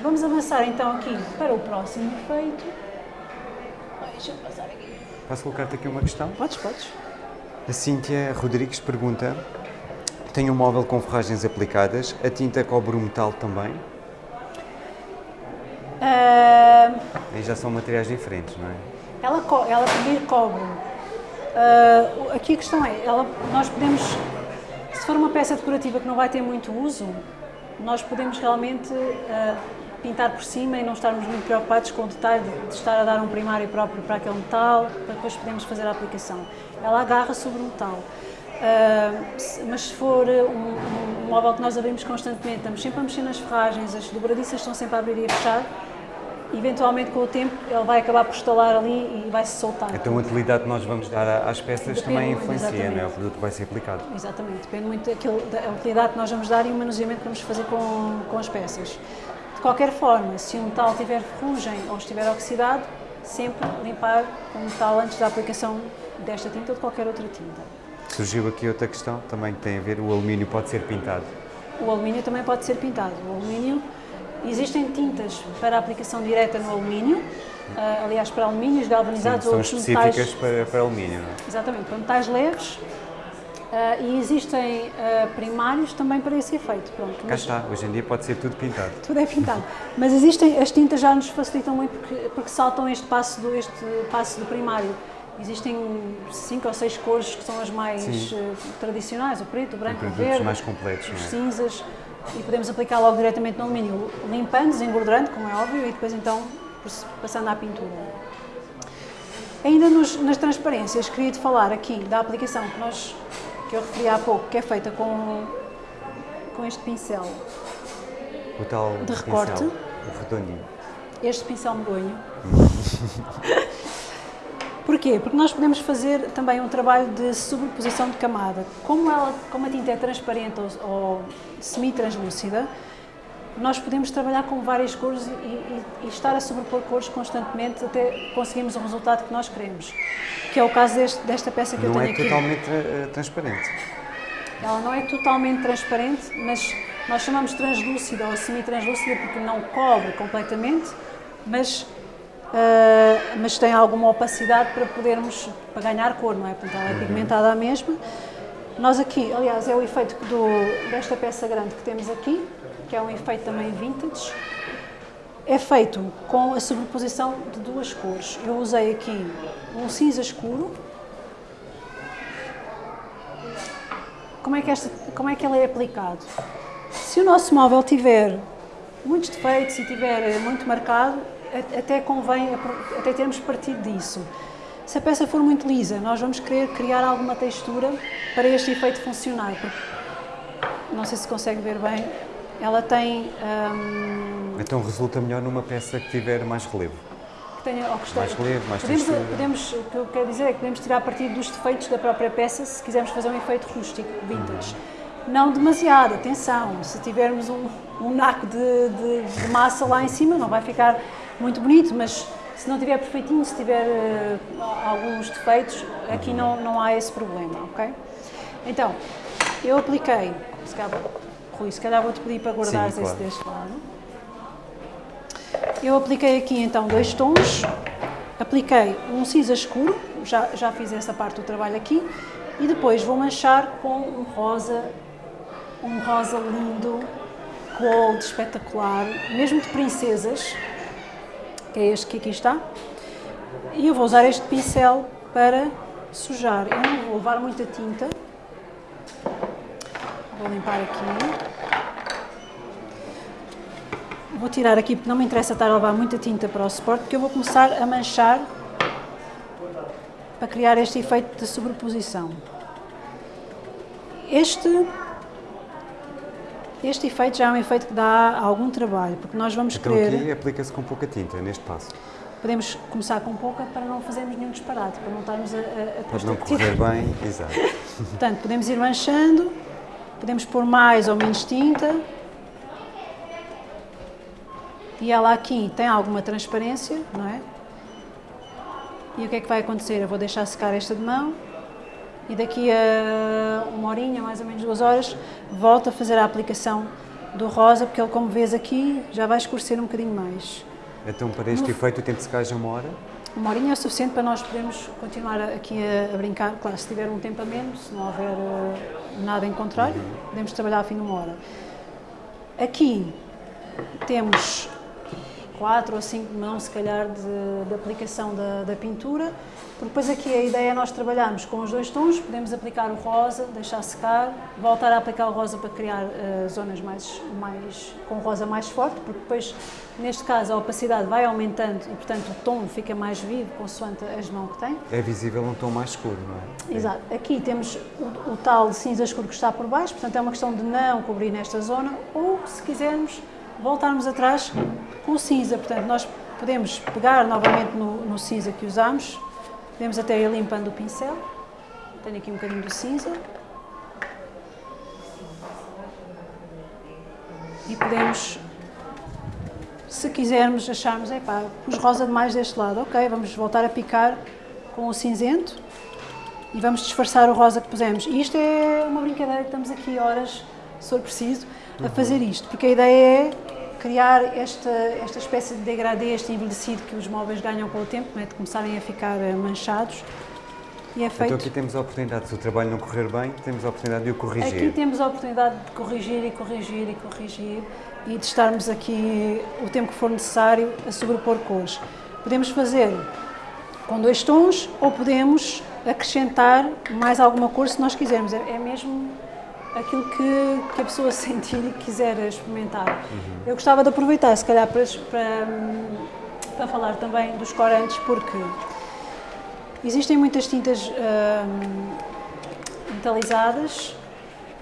vamos avançar então aqui para o próximo efeito. Deixa eu passar aqui. Posso colocar-te aqui uma questão? Podes, podes. A Cíntia Rodrigues pergunta: Tenho um móvel com ferragens aplicadas, a tinta cobre o metal também? Uh, Aí já são materiais diferentes, não é? Ela, ela pedir cobre. Uh, aqui a questão é, ela, nós podemos, se for uma peça decorativa que não vai ter muito uso, nós podemos realmente uh, pintar por cima e não estarmos muito preocupados com o detalhe de estar a dar um primário próprio para aquele metal, para depois podermos fazer a aplicação. Ela agarra sobre o metal. Uh, mas se for um, um, móvel que nós abrimos constantemente, estamos sempre a mexer nas ferragens, as dobradiças estão sempre a abrir e a fechar, eventualmente com o tempo ele vai acabar por estalar ali e vai se soltar. Então a utilidade que nós vamos dar às peças depende também influencia, não é? O produto que vai ser aplicado. Exatamente, depende muito daquilo, da utilidade que nós vamos dar e o manuseamento que vamos fazer com, com as peças. De qualquer forma, se o metal tiver ferrugem ou estiver oxidado, sempre limpar o metal antes da aplicação desta tinta ou de qualquer outra tinta. Surgiu aqui outra questão, também que tem a ver, o alumínio pode ser pintado? O alumínio também pode ser pintado. O alumínio Existem tintas para aplicação direta no alumínio, uh, aliás, para alumínios galvanizados Sim, ou são específicas metais, para, para alumínio, não é? Exatamente, para metais leves. Uh, e existem uh, primários também para esse efeito. Pronto, Cá está, hoje em dia pode ser tudo pintado. Tudo é pintado. mas existem, as tintas já nos facilitam muito porque, porque saltam este passo, do, este passo do primário. Existem cinco ou seis cores que são as mais uh, tradicionais, o preto, o branco, o verde, mais completos, os é? cinzas e podemos aplicar logo diretamente no alumínio, limpando, desengordurando, como é óbvio, e depois então passando à pintura. Ainda nos, nas transparências, queria-te falar aqui da aplicação que, nós, que eu referi há pouco, que é feita com, com este pincel o tal de recorte. Pincel, o redondinho. Este pincel medonho. Porquê? Porque nós podemos fazer também um trabalho de sobreposição de camada. Como, ela, como a tinta é transparente ou, ou semi-translúcida, nós podemos trabalhar com várias cores e, e, e, estar a sobrepor cores constantemente até conseguirmos o resultado que nós queremos, que é o caso deste, desta peça que não eu tenho aqui. Não é totalmente uh, transparente. Ela não é totalmente transparente, mas nós chamamos translúcida ou semi-translúcida porque não cobre completamente, mas uh, mas tem alguma opacidade para podermos para ganhar cor, não é? Portanto, ela é uhum. pigmentada à mesma. Nós aqui, aliás, é o efeito do, desta peça grande que temos aqui, que é um efeito também vintage, é feito com a sobreposição de duas cores. Eu usei aqui um cinza escuro. Como é que, esta, como é que ele é aplicado? Se o nosso móvel tiver muitos defeitos e tiver muito marcado, até convém, até termos partido disso. Se a peça for muito lisa, nós vamos querer criar alguma textura para este efeito funcionar. não sei se consegue ver bem, ela tem... Hum, então resulta melhor numa peça que tiver mais relevo? Que tenha, ou que mais relevo, mais podemos, textura. Podemos, o que eu quero dizer é que podemos tirar partido dos defeitos da própria peça se quisermos fazer um efeito rústico, vintage. Uhum. Não demasiado, atenção, se tivermos um, um naco de, de, de massa lá em cima não vai ficar muito bonito, mas se não tiver perfeitinho, se tiver uh, alguns defeitos, aqui não, não há esse problema, ok? Então, eu apliquei, se calhar, Rui, se calhar vou-te pedir para guardar esse deste lado. Eu apliquei aqui então dois tons, apliquei um cinza escuro, já, já fiz essa parte do trabalho aqui, e depois vou manchar com um rosa, um rosa lindo, gold, espetacular, mesmo de princesas, que é este que aqui está. E eu vou usar este pincel para sujar. Eu não vou levar muita tinta. Vou limpar aqui. Vou tirar aqui porque não me interessa estar a levar muita tinta para o suporte, porque eu vou começar a manchar para criar este efeito de sobreposição. Este este efeito já é um efeito que dá algum trabalho, porque nós vamos então querer... aqui aplica-se com pouca tinta, neste passo. Podemos começar com pouca para não fazermos nenhum disparate, para não estarmos a... a, Pode não correr bem, exato. Portanto, podemos ir manchando, podemos pôr mais ou menos tinta. E ela aqui tem alguma transparência, não é? E o que é que vai acontecer? Eu vou deixar secar esta de mão e daqui a uma horinha, mais ou menos duas horas, volto a fazer a aplicação do rosa, porque ele, como vês aqui, já vai escurecer um bocadinho mais. Então, para este no... efeito, o tempo de secagem é uma hora? Uma horinha é suficiente para nós podermos continuar aqui a, a, brincar. Claro, se tiver um tempo a menos, se não houver uh, nada em contrário, podemos trabalhar a fim de uma hora. Aqui temos quatro ou cinco mãos, se calhar, de, de aplicação da, da, pintura. Porque depois aqui a ideia é nós trabalharmos com os dois tons, podemos aplicar o rosa, deixar secar, voltar a aplicar o rosa para criar uh, zonas mais, mais, com rosa mais forte, porque depois, neste caso, a opacidade vai aumentando e, portanto, o tom fica mais vivo, consoante as mãos que tem. É visível um tom mais escuro, não é? Exato. Aqui temos o, o tal cinza escuro que está por baixo, portanto, é uma questão de não cobrir nesta zona, ou, se quisermos, voltarmos atrás com o cinza. Portanto, nós podemos pegar novamente no, no cinza que usamos, podemos até ir limpando o pincel. Tenho aqui um bocadinho do cinza. E podemos, se quisermos, acharmos, epá, pus rosa demais deste lado, ok, vamos voltar a picar com o cinzento e vamos disfarçar o rosa que pusemos. E isto é uma brincadeira que estamos aqui horas, se for preciso, a fazer isto, porque a ideia é criar esta, esta espécie de degradê, este envelhecido que os móveis ganham com o tempo, é? de começarem a ficar eh, manchados. E é feito... Então aqui temos a oportunidade, se o trabalho não correr bem, temos a oportunidade de o corrigir. Aqui temos a oportunidade de corrigir e corrigir e corrigir e de estarmos aqui o tempo que for necessário a sobrepor cores. Podemos fazer com dois tons ou podemos acrescentar mais alguma cor se nós quisermos. É, é mesmo aquilo que, que a pessoa sentir e quiser experimentar. Uhum. Eu gostava de aproveitar, se calhar, para, para, para falar também dos corantes, porque existem muitas tintas hum, metalizadas,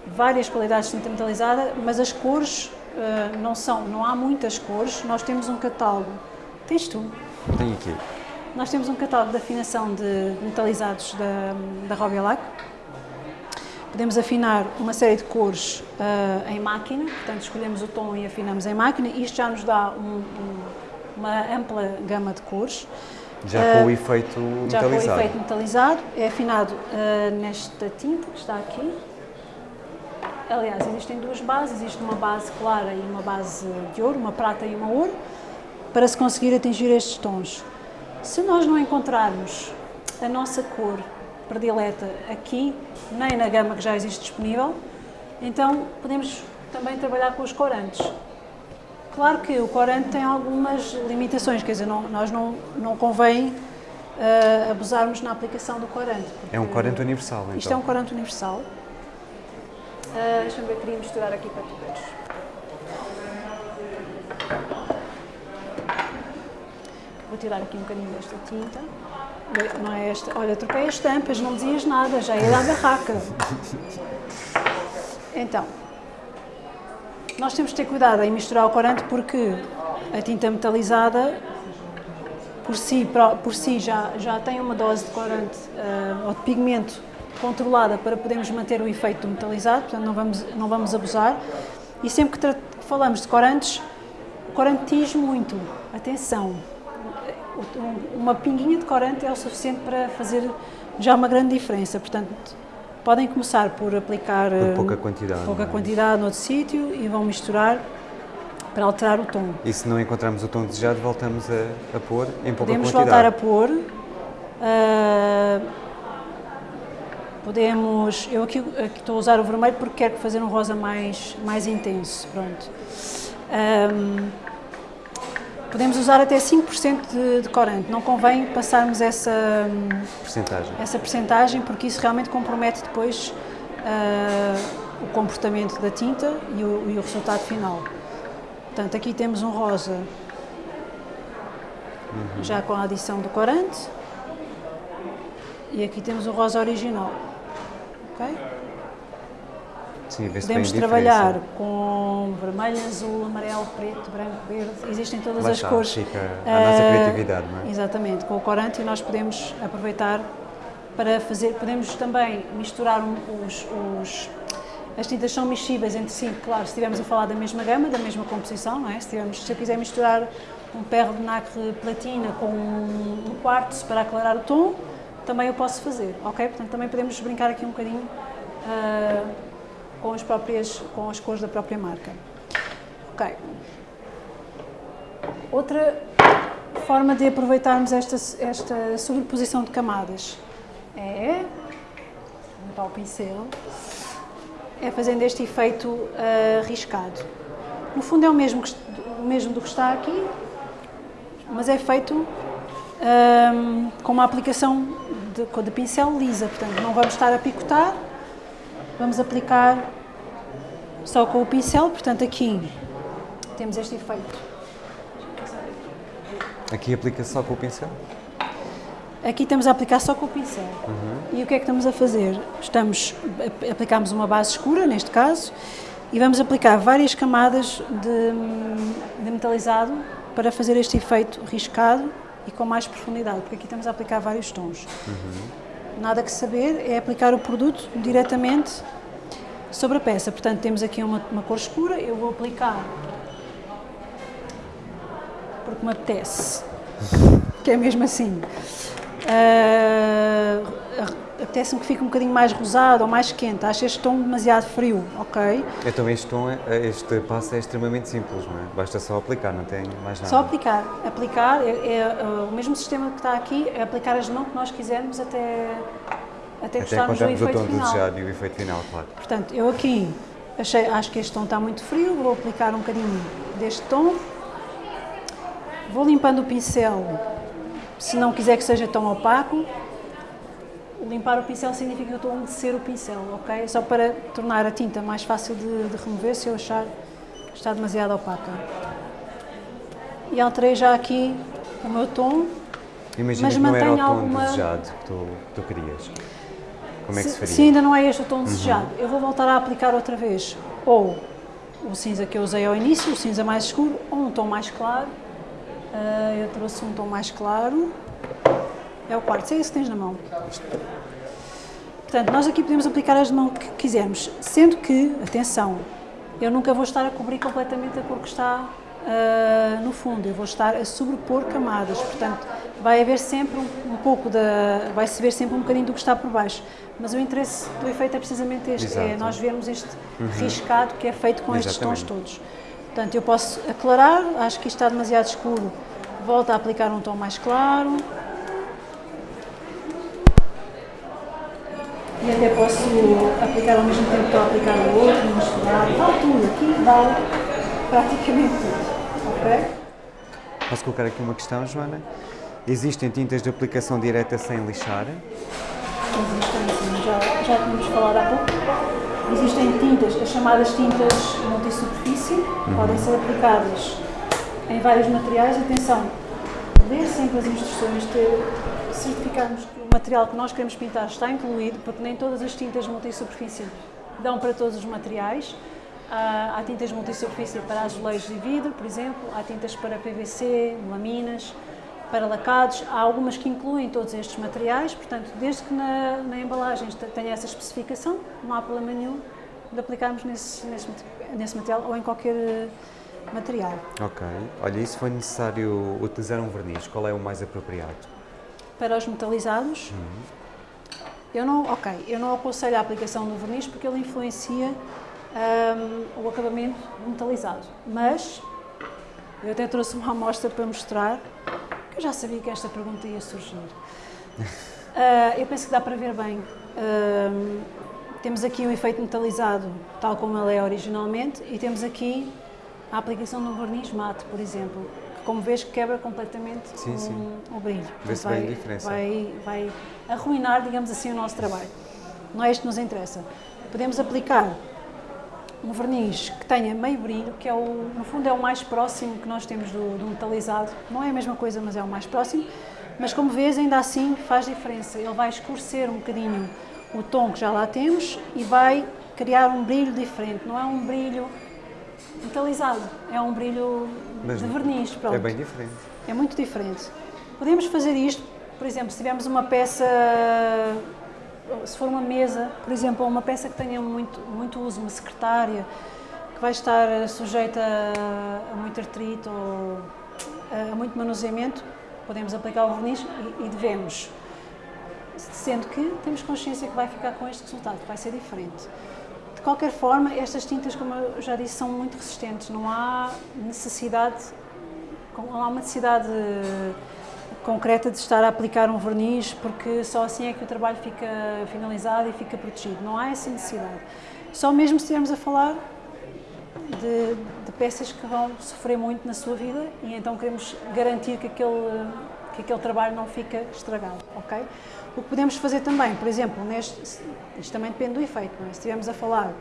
várias qualidades de tinta metalizada, mas as cores uh, não são, não há muitas cores. Nós temos um catálogo. Tens tu? Tenho aqui. Nós temos um catálogo de afinação de metalizados da, da Robialac Podemos afinar uma série de cores uh, em máquina, portanto escolhemos o tom e afinamos em máquina. Isto já nos dá um, um, uma ampla gama de cores. Já uh, com o efeito metalizado. Já com o efeito metalizado. É afinado uh, nesta tinta que está aqui. Aliás, existem duas bases. Existe uma base clara e uma base de ouro, uma prata e uma ouro, para se conseguir atingir estes tons. Se nós não encontrarmos a nossa cor predileta aqui, nem na gama que já existe disponível, então podemos também trabalhar com os corantes. Claro que o corante tem algumas limitações, quer dizer, não, nós não, não convém uh, abusarmos na aplicação do corante. É um corante universal, então? Isto é um corante universal. Uh, Deixa-me ver, queria misturar aqui para tu veres. Vou tirar aqui um bocadinho desta tinta. Não é esta? Olha, troquei as tampas, não dizias nada, já ia da barraca. Então, nós temos de ter cuidado em misturar o corante porque a tinta metalizada por si, por si já, já tem uma dose de corante uh, ou de pigmento controlada para podermos manter o efeito metalizado, portanto não vamos, não vamos abusar. E sempre que falamos de corantes, o corante diz muito, atenção, uma pinguinha de corante é o suficiente para fazer já uma grande diferença. Portanto, podem começar por aplicar por pouca eh, quantidade, pouca é? quantidade noutro sítio e vão misturar para alterar o tom. E se não encontrarmos o tom desejado, voltamos a, a pôr em pouca podemos quantidade? Podemos voltar a pôr. Uh, podemos... Eu aqui, aqui, estou a usar o vermelho porque quero fazer um rosa mais, mais intenso. Pronto. Um, Podemos usar até 5% de, de corante, não convém passarmos essa percentagem, essa percentagem porque isso realmente compromete depois uh, o comportamento da tinta e o, e o, resultado final. Portanto, aqui temos um rosa uhum. já com a adição do corante e aqui temos o rosa original. Okay? Sim, Podemos trabalhar com vermelho, azul, amarelo, preto, branco, verde, existem todas Lá as está, cores. Fica a nossa uh, criatividade, não é? Exatamente, com o corante nós podemos aproveitar para fazer, podemos também misturar os, os as tintas são mexíveis entre si, claro, se estivermos a falar da mesma gama, da mesma composição, não é? Se, tivermos, se eu quiser misturar um perro de nacre platina com um quartzo para aclarar o tom, também eu posso fazer, ok? Portanto, também podemos brincar aqui um bocadinho uh, com as próprias, com as cores da própria marca. Ok. Outra forma de aproveitarmos esta, esta sobreposição de camadas é limpar o pincel, é fazendo este efeito uh, riscado. No fundo é o mesmo, que, o mesmo do que está aqui, mas é feito um, com uma aplicação de, de pincel lisa, portanto não vamos estar a picotar, vamos aplicar só com o pincel, portanto aqui temos este efeito. Aqui aplica só com o pincel? Aqui estamos a aplicar só com o pincel. Uhum. E o que é que estamos a fazer? Estamos, aplicamos uma base escura, neste caso, e vamos aplicar várias camadas de, de metalizado para fazer este efeito riscado e com mais profundidade, porque aqui estamos a aplicar vários tons. Uhum. Nada que saber é aplicar o produto diretamente sobre a peça. Portanto, temos aqui uma, uma cor escura, eu vou aplicar porque me apetece, que é mesmo assim. Uh, Apetece-me que fique um bocadinho mais rosado ou mais quente. Acho este tom demasiado frio, ok? Então este tom, é, este passo é extremamente simples, não é? Basta só aplicar, não tem mais nada. Só aplicar. Aplicar é, é, é o mesmo sistema que está aqui, é aplicar as mãos que nós quisermos até, até, até gostarmos do efeito tom final. desejado e o efeito final, claro. Portanto, eu aqui achei, acho que este tom está muito frio, vou aplicar um bocadinho deste tom. Vou limpando o pincel se não quiser que seja tão opaco, limpar o pincel significa que eu estou a umedecer o pincel, ok? Só para tornar a tinta mais fácil de, de remover se eu achar que está demasiado opaca. E alterei já aqui o meu tom, Imagina mas que não era o tom alguma... desejado que tu, que tu querias. Como é que se, se faria? Se ainda não é este o tom desejado, uhum. eu vou voltar a aplicar outra vez ou o cinza que eu usei ao início, o cinza mais escuro, ou um tom mais claro, Uh, eu trouxe um tom mais claro. É o quarto, é esse que tens na mão. Portanto, nós aqui podemos aplicar as de mão que quisermos, sendo que, atenção, eu nunca vou estar a cobrir completamente a cor que está uh, no fundo, eu vou estar a sobrepor camadas, portanto, vai haver sempre um, um pouco da... vai-se ver sempre um bocadinho do que está por baixo, mas o interesse do efeito é precisamente este, é Exato. é nós vermos este uhum. riscado que é feito com Exatamente. estes tons todos. Portanto, eu posso aclarar, acho que isto está demasiado escuro, volto a aplicar um tom mais claro. E até posso aplicar ao mesmo tempo que estou a aplicar o outro, misturar, vale tudo, aqui vale praticamente tudo, ok? Posso colocar aqui uma questão, Joana? Existem tintas de aplicação direta sem lixar? Existem, sim, já, já tínhamos falado há pouco. Existem tintas, as chamadas tintas multisuperfície, uhum. podem ser aplicadas em vários materiais. Atenção, ler sempre as instruções, ter, certificarmos que o material que nós queremos pintar está incluído, porque nem todas as tintas multisuperfície dão para todos os materiais. Há, há tintas multisuperfície para azulejos e vidro, por exemplo, há tintas para PVC, laminas, para lacados, há algumas que incluem todos estes materiais, portanto, desde que na, na embalagem tenha essa especificação, não há problema nenhum de aplicarmos nesse, nesse, nesse material ou em qualquer eh, material. Ok. Olha, se for necessário utilizar um verniz, qual é o mais apropriado? Para os metalizados, uhum. eu não, ok, eu não aconselho a aplicação do verniz porque ele influencia um, o acabamento metalizado, mas eu até trouxe uma amostra para mostrar eu já sabia que esta pergunta ia surgir. Uh, eu penso que dá para ver bem. Uh, temos aqui o efeito metalizado, tal como ele é originalmente, e temos aqui a aplicação de um verniz mate, por exemplo, que como vês quebra completamente sim, o, sim. o brilho. Vê-se bem a diferença. Vai, vai arruinar, digamos assim, o nosso trabalho. Não é isto que nos interessa. Podemos aplicar um verniz que tenha meio brilho, que é o, no fundo é o mais próximo que nós temos do, do metalizado. Não é a mesma coisa, mas é o mais próximo. Mas como vês, ainda assim faz diferença. Ele vai escurecer um bocadinho o tom que já lá temos e vai criar um brilho diferente. Não é um brilho metalizado, é um brilho mas de verniz. Pronto. É bem diferente. É muito diferente. Podemos fazer isto, por exemplo, se tivermos uma peça se for uma mesa, por exemplo, uma peça que tenha muito, muito uso, uma secretária, que vai estar sujeita a, muito artrito ou a, a, muito manuseamento, podemos aplicar o verniz e, e, devemos. Sendo que temos consciência que vai ficar com este resultado, que vai ser diferente. Qualquer forma, estas tintas, como eu já disse, são muito resistentes, não há necessidade, não há uma necessidade concreta de estar a aplicar um verniz, porque só assim é que o trabalho fica finalizado e fica protegido. Não há essa necessidade. Só mesmo se estivermos a falar de, de, peças que vão sofrer muito na sua vida e então queremos garantir que aquele, que aquele trabalho não fica estragado, ok? O que podemos fazer também, por exemplo, neste, isto também depende do efeito, é? Se estivermos a falar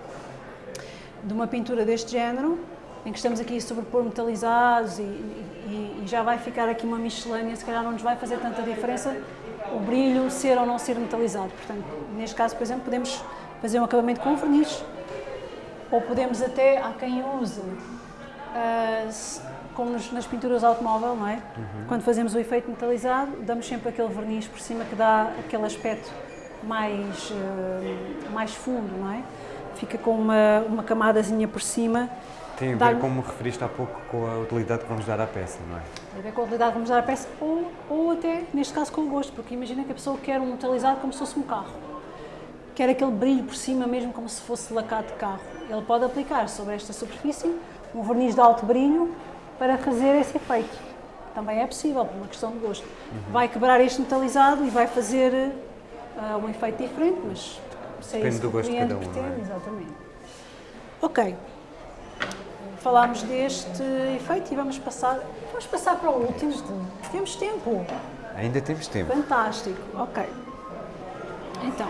de uma pintura deste género, em que estamos aqui a sobrepor metalizados e, e, e, já vai ficar aqui uma miscelânea, se calhar não nos vai fazer tanta diferença o brilho ser ou não ser metalizado. Portanto, neste caso, por exemplo, podemos fazer um acabamento com verniz, ou podemos até, há quem use, uh, como nos, nas pinturas automóvel, não é? Uhum. Quando fazemos o efeito metalizado, damos sempre aquele verniz por cima que dá aquele aspecto mais, uh, mais fundo, não é? Fica com uma, uma camadazinha por cima tem a ver, como referiste há pouco, com a utilidade que vamos dar à peça, não é? Tem a ver com a utilidade que vamos dar à peça ou, ou até, neste caso, com o gosto, porque imagina que a pessoa quer um metalizado como se fosse um carro. Quer aquele brilho por cima mesmo como se fosse lacado de carro. Ele pode aplicar sobre esta superfície um verniz de alto brilho para fazer esse efeito. Também é possível, por uma questão de gosto. Uhum. Vai quebrar este metalizado e vai fazer uh, um efeito diferente, mas se é Depende do gosto de cada um, pretende, é? exatamente. Ok, falámos deste efeito e vamos passar, vamos passar para o último. Temos tempo. Ainda temos tempo. Fantástico, ok. Então,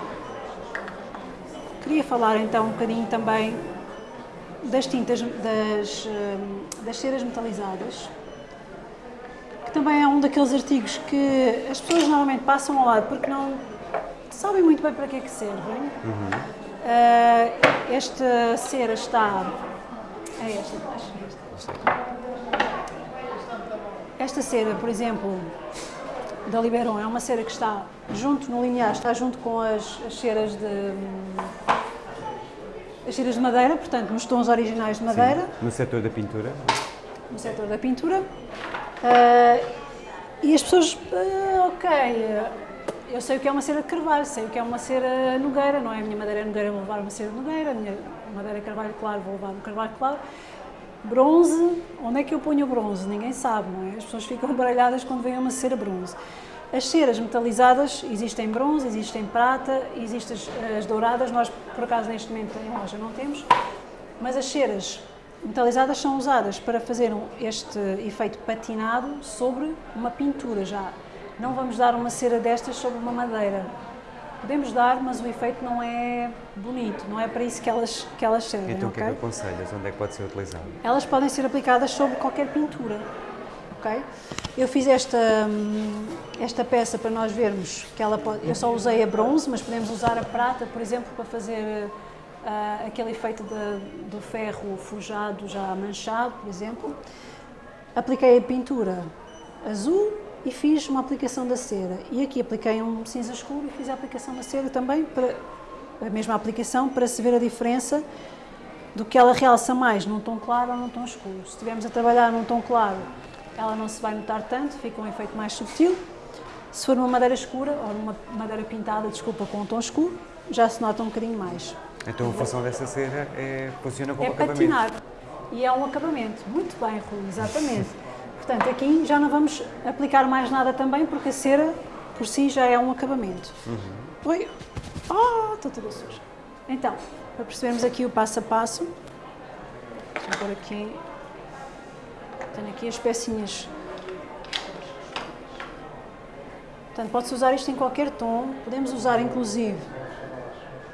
queria falar então um bocadinho também das tintas, das, hum, das ceras metalizadas, que também é um daqueles artigos que as pessoas normalmente passam ao lado porque não sabem muito bem para que é que servem. Uhum. Uh, esta cera está é esta de baixo. Esta cera, por exemplo, da Liberon, é uma cera que está junto no linear, está junto com as, as ceras de as ceras de madeira, portanto, nos tons originais de madeira. Sim, no setor da pintura. No setor da pintura. Uh, e as pessoas, uh, ok, eu sei o que é uma cera de carvalho, sei o que é uma cera nogueira, não é? A minha madeira é nogueira, vou levar uma cera nogueira, a minha madeira é carvalho claro, vou levar um carvalho claro. Bronze, onde é que eu ponho o bronze? Ninguém sabe, não é? As pessoas ficam baralhadas quando vem uma cera bronze. As ceras metalizadas existem bronze, existem prata, existem as, as douradas, nós por acaso neste momento em loja não temos, mas as ceras metalizadas são usadas para fazer este efeito patinado sobre uma pintura já não vamos dar uma cera destas sobre uma madeira. Podemos dar, mas o efeito não é bonito, não é para isso que elas, que elas servem. Então o que é que aconselhas? Onde é que pode ser utilizado? Elas podem ser aplicadas sobre qualquer pintura. Okay? Eu fiz esta, hum, esta peça para nós vermos que ela pode. Eu só usei a bronze, mas podemos usar a prata, por exemplo, para fazer uh, aquele efeito de, do ferro forjado já manchado, por exemplo. Apliquei a pintura azul e fiz uma aplicação da cera. E aqui apliquei um cinza escuro e fiz a aplicação da cera também, para, a mesma aplicação, para se ver a diferença do que ela realça mais num tom claro ou num tom escuro. Se estivermos a trabalhar num tom claro, ela não se vai notar tanto, fica um efeito mais subtil. Se for numa madeira escura ou numa madeira pintada, desculpa, com um tom escuro, já se nota um bocadinho mais. Então a função dessa cera é, funciona como é acabamento? É patinar. E é um acabamento. Muito bem, Rui, exatamente. Portanto, aqui já não vamos aplicar mais nada também, porque a cera por si já é um acabamento. Uhum. Oi! Oh, estou toda suja. Então, para percebermos aqui o passo a passo, vou pôr aqui, tenho aqui as pecinhas. Portanto, pode-se usar isto em qualquer tom, podemos usar inclusive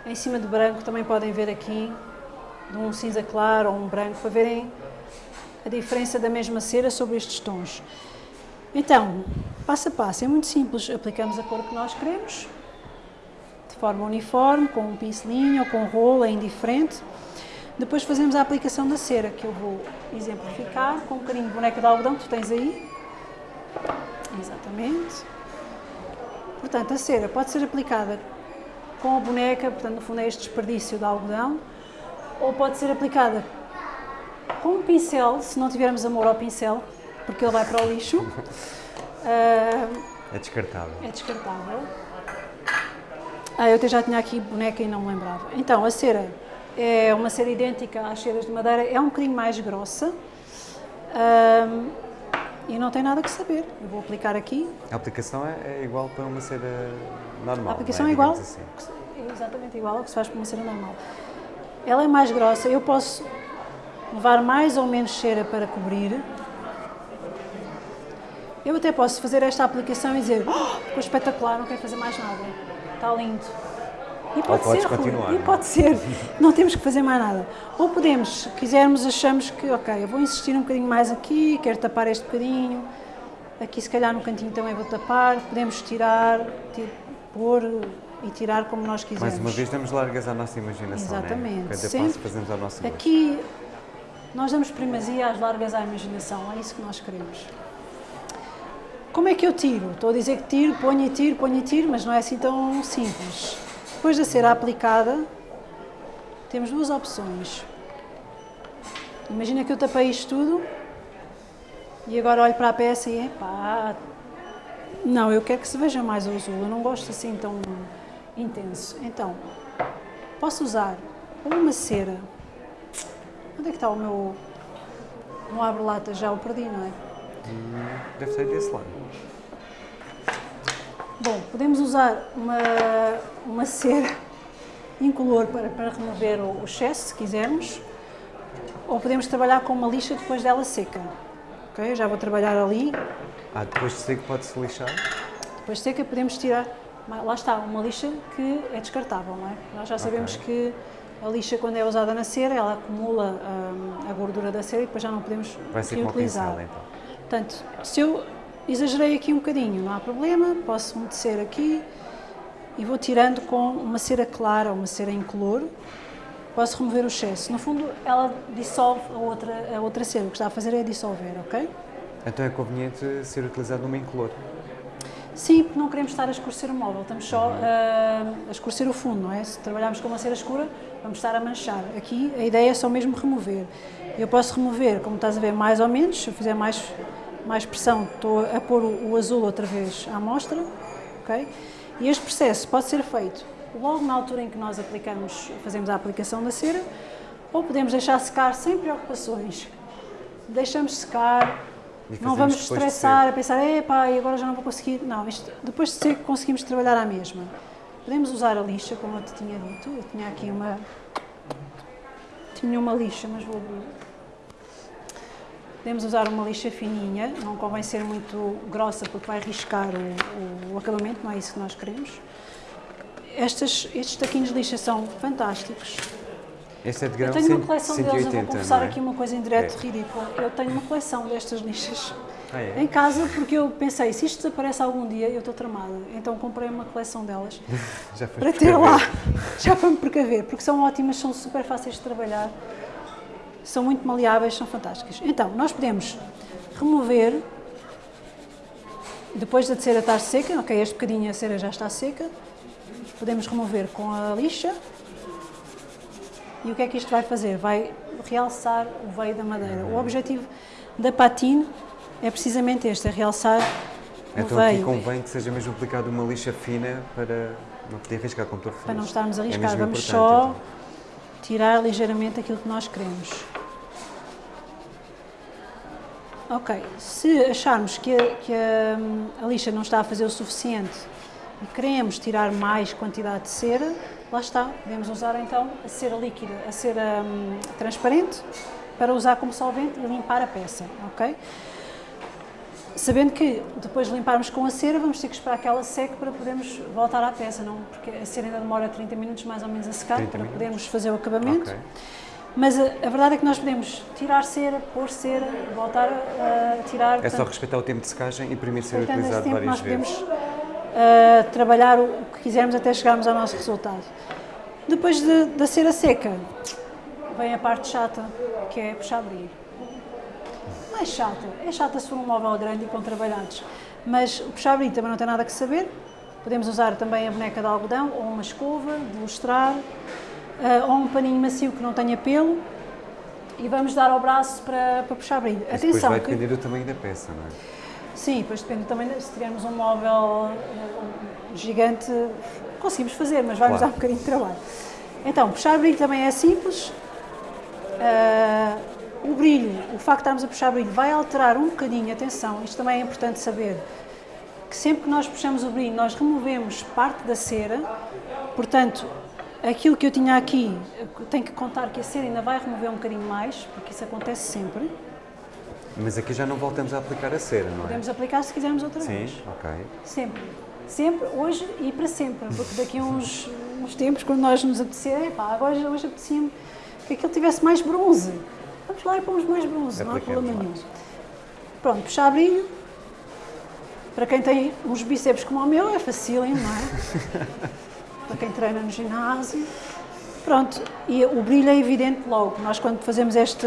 em cima de branco, também podem ver aqui, de um cinza claro ou um branco, para verem a diferença da mesma cera sobre estes tons. Então, passo a passo, é muito simples, aplicamos a cor que nós queremos, de forma uniforme, com um pincelinho ou com um rolo, é indiferente. Depois fazemos a aplicação da cera, que eu vou exemplificar com um bocadinho de boneca de algodão que tu tens aí. Exatamente. Portanto, a cera pode ser aplicada com a boneca, portanto, no fundo é este desperdício de algodão, ou pode ser aplicada com um pincel, se não tivermos amor ao pincel, porque ele vai para o lixo. Uh, é descartável. É descartável. Ah, eu até já tinha aqui boneca e não me lembrava. Então, a cera é uma cera idêntica às ceras de madeira, é um bocadinho mais grossa. Uh, e não tem nada que saber. Eu vou aplicar aqui. A aplicação é, é igual para uma cera normal. A aplicação é, é igual. Assim. É exatamente igual ao que se faz para uma cera normal. Ela é mais grossa. Eu posso levar mais ou menos cera para cobrir. Eu até posso fazer esta aplicação e dizer, oh, ficou espetacular, não quero fazer mais nada, está lindo. E pode podes ser, continuar, e não é? pode ser, não temos que fazer mais nada. Ou podemos, se quisermos, achamos que, ok, eu vou insistir um bocadinho mais aqui, quero tapar este bocadinho, aqui se calhar no cantinho também vou tapar, podemos tirar, ti- pôr e tirar como nós quisermos. Mais uma vez damos largas à nossa imaginação, Exatamente. Né? Cada Sempre. passo fazemos ao nosso gosto. Aqui nós damos primazia às largas à imaginação, é isso que nós queremos. Como é que eu tiro? Estou a dizer que tiro, ponho e tiro, ponho e tiro, mas não é assim tão simples. Depois de ser aplicada, temos duas opções. Imagina que eu tapei isto tudo e agora olho para a peça e epá, não, eu quero que se veja mais o azul, eu não gosto assim tão intenso. Então, posso usar uma cera. Onde é que está o meu. Não abre lata, já o perdi, não é? Deve ser desse lado. Bom, podemos usar uma, uma cera incolor para, para remover o, o excesso, se quisermos, ou podemos trabalhar com uma lixa depois dela seca. Ok? Já vou trabalhar ali. Ah, depois de seco pode-se lixar? Depois de seca podemos tirar, lá está, uma lixa que é descartável, não é? Nós já sabemos que a lixa quando é usada na cera, ela acumula hum, a gordura da cera e depois já não podemos Vai ser reutilizar. pincel, então. Portanto, se eu exagerei aqui um bocadinho, não há problema, posso umedecer aqui e vou tirando com uma cera clara ou uma cera incolor, posso remover o excesso. No fundo, ela dissolve a outra, a outra cera, o que está a fazer é dissolver, ok? Então é conveniente ser utilizado numa incolor. Sim, porque não queremos estar a escurecer o móvel, estamos só ah, a escurecer o fundo, não é? Se trabalharmos com uma cera escura, vamos estar a manchar. Aqui a ideia é só mesmo remover. Eu posso remover, como estás a ver, mais ou menos, se eu fizer mais, mais pressão, estou a pôr o, azul outra vez à amostra, ok? E este processo pode ser feito logo na altura em que nós aplicamos, fazemos a aplicação da cera, ou podemos deixar secar sem preocupações. Deixamos secar, não vamos estressar a pensar, epá, e agora já não vou conseguir. Não, isto, depois de ser conseguimos trabalhar à mesma. Podemos usar a lixa, como eu te tinha dito. Eu tinha aqui uma. Tinha uma lixa, mas vou abrir. Podemos usar uma lixa fininha, não convém ser muito grossa porque vai riscar o, o acabamento, não é isso que nós queremos. Estas, estes taquinhos de lixa são fantásticos. Este é de Eu grão tenho uma 100, coleção deles, eu vou 180, confessar é? aqui uma coisa em direto É. ridícula. Eu tenho uma coleção destas lixas Ah, é? em casa porque eu pensei, se isto desaparece algum dia, eu estou tramada. Então comprei uma coleção delas para ter lá, já para me precaver, porque são ótimas, são super fáceis de trabalhar, são muito maleáveis, são fantásticas. Então, nós podemos remover, depois da cera estar seca, ok, este bocadinho a cera já está seca, podemos remover com a lixa. E o que é que isto vai fazer? Vai realçar o veio da madeira. O objetivo da patine é precisamente este, é realçar o Então aqui veio. convém que seja mesmo aplicada uma lixa fina para não poder arriscar como tu referiste. para não estarmos a É arriscar. mesmo Vamos só então. Tirar ligeiramente aquilo que nós queremos. Ok, se acharmos que, a, que a, a lixa não está a fazer o suficiente e queremos tirar mais quantidade de cera, lá está, podemos usar então a cera líquida, a cera hum, transparente, para usar como solvente e limpar a peça, ok? Sabendo que depois de limparmos com a cera, vamos ter que esperar que ela seque para podermos voltar à peça, não? Porque a cera ainda demora 30 minutos mais ou menos a secar 30 para minutos. podermos fazer o acabamento. Ok. Mas a, a verdade é que nós podemos tirar cera, pôr cera, voltar a, a tirar. É só portanto, respeitar o tempo de secagem e permite ser utilizado tempo, várias nós vezes. podemos ah, trabalhar o, o que quisermos até chegarmos ao nosso resultado. Depois de- da cera seca, vem a parte chata, que é puxar abrir. É chata, é chata se for um móvel grande e com trabalhados. Mas o puxar abrir também não tem nada que saber. Podemos usar também a boneca de algodão ou uma escova de lustrar ah, ou um paninho macio que não tenha pelo e vamos dar ao braço para, para puxar abrir. Isso depois Atenção, vai que- depender do tamanho da peça, não é? Sim, depois depende também, se tivermos um móvel eh, gigante, conseguimos fazer, mas vai-nos dar Claro. um bocadinho de trabalho. Então, puxar brilho também é simples. Ah, o brilho, o facto de estarmos a puxar brilho vai alterar um bocadinho, atenção, isto também é importante saber, que sempre que nós puxamos o brilho, nós removemos parte da cera, portanto, Aquilo que eu tinha aqui, tenho que contar que a cera ainda vai remover um bocadinho mais, porque isso acontece sempre. Mas aqui já não voltamos a aplicar a cera, não é? Podemos aplicar se quisermos outra Sim, vez. ok. Sempre. Sempre, hoje e para sempre. Porque daqui a uns, uns tempos, quando nós nos apetecer, epá, agora hoje apetecia-me que aquilo tivesse mais bronze. Vamos lá e pomos mais bronze, não há problema nenhum. Pronto, puxar brilho. Para quem tem uns bíceps como o meu, é facílimo, não é? para quem treina no ginásio. Pronto, e o brilho é evidente logo. Nós, quando fazemos este,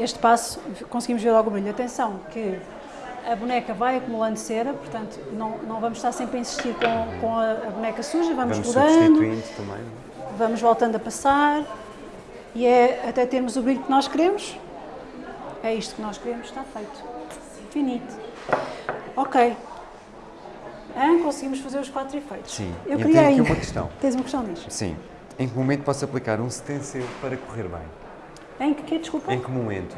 este passo, conseguimos ver logo o brilho. Atenção, que a boneca vai acumulando cera, portanto, não, não vamos estar sempre a insistir com, com a, a boneca suja, vamos, Vamos mudando, substituindo também. é? vamos voltando a passar e é até termos o brilho que nós queremos. É isto que nós queremos, está feito. Finito. Ok. Hã? conseguimos fazer os quatro efeitos. Sim. Eu E queria tenho aqui ainda. uma questão. Tens uma questão disso? Sim. Em que momento posso aplicar um stencil para correr bem? Em que, que desculpa? Em que momento?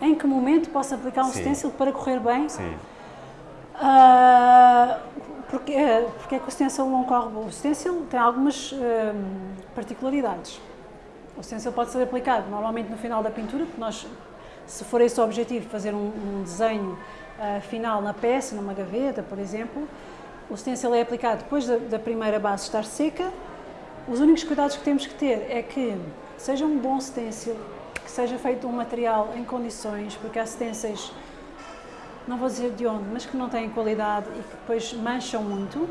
Em que momento posso aplicar um Sim. stencil para correr bem? Sim. Ah, porque, porque é que o stencil não corre bem? O stencil tem algumas hum, particularidades. O stencil pode ser aplicado normalmente no final da pintura, porque nós, se for esse o objetivo, fazer um, um desenho ah, final na peça, numa gaveta, por exemplo, o stencil é aplicado depois da, da primeira base estar seca. Os únicos cuidados que temos que ter é que seja um bom stencil, que seja feito um material em condições, porque há stencils não vou dizer de onde, mas que não têm qualidade e que depois mancham muito.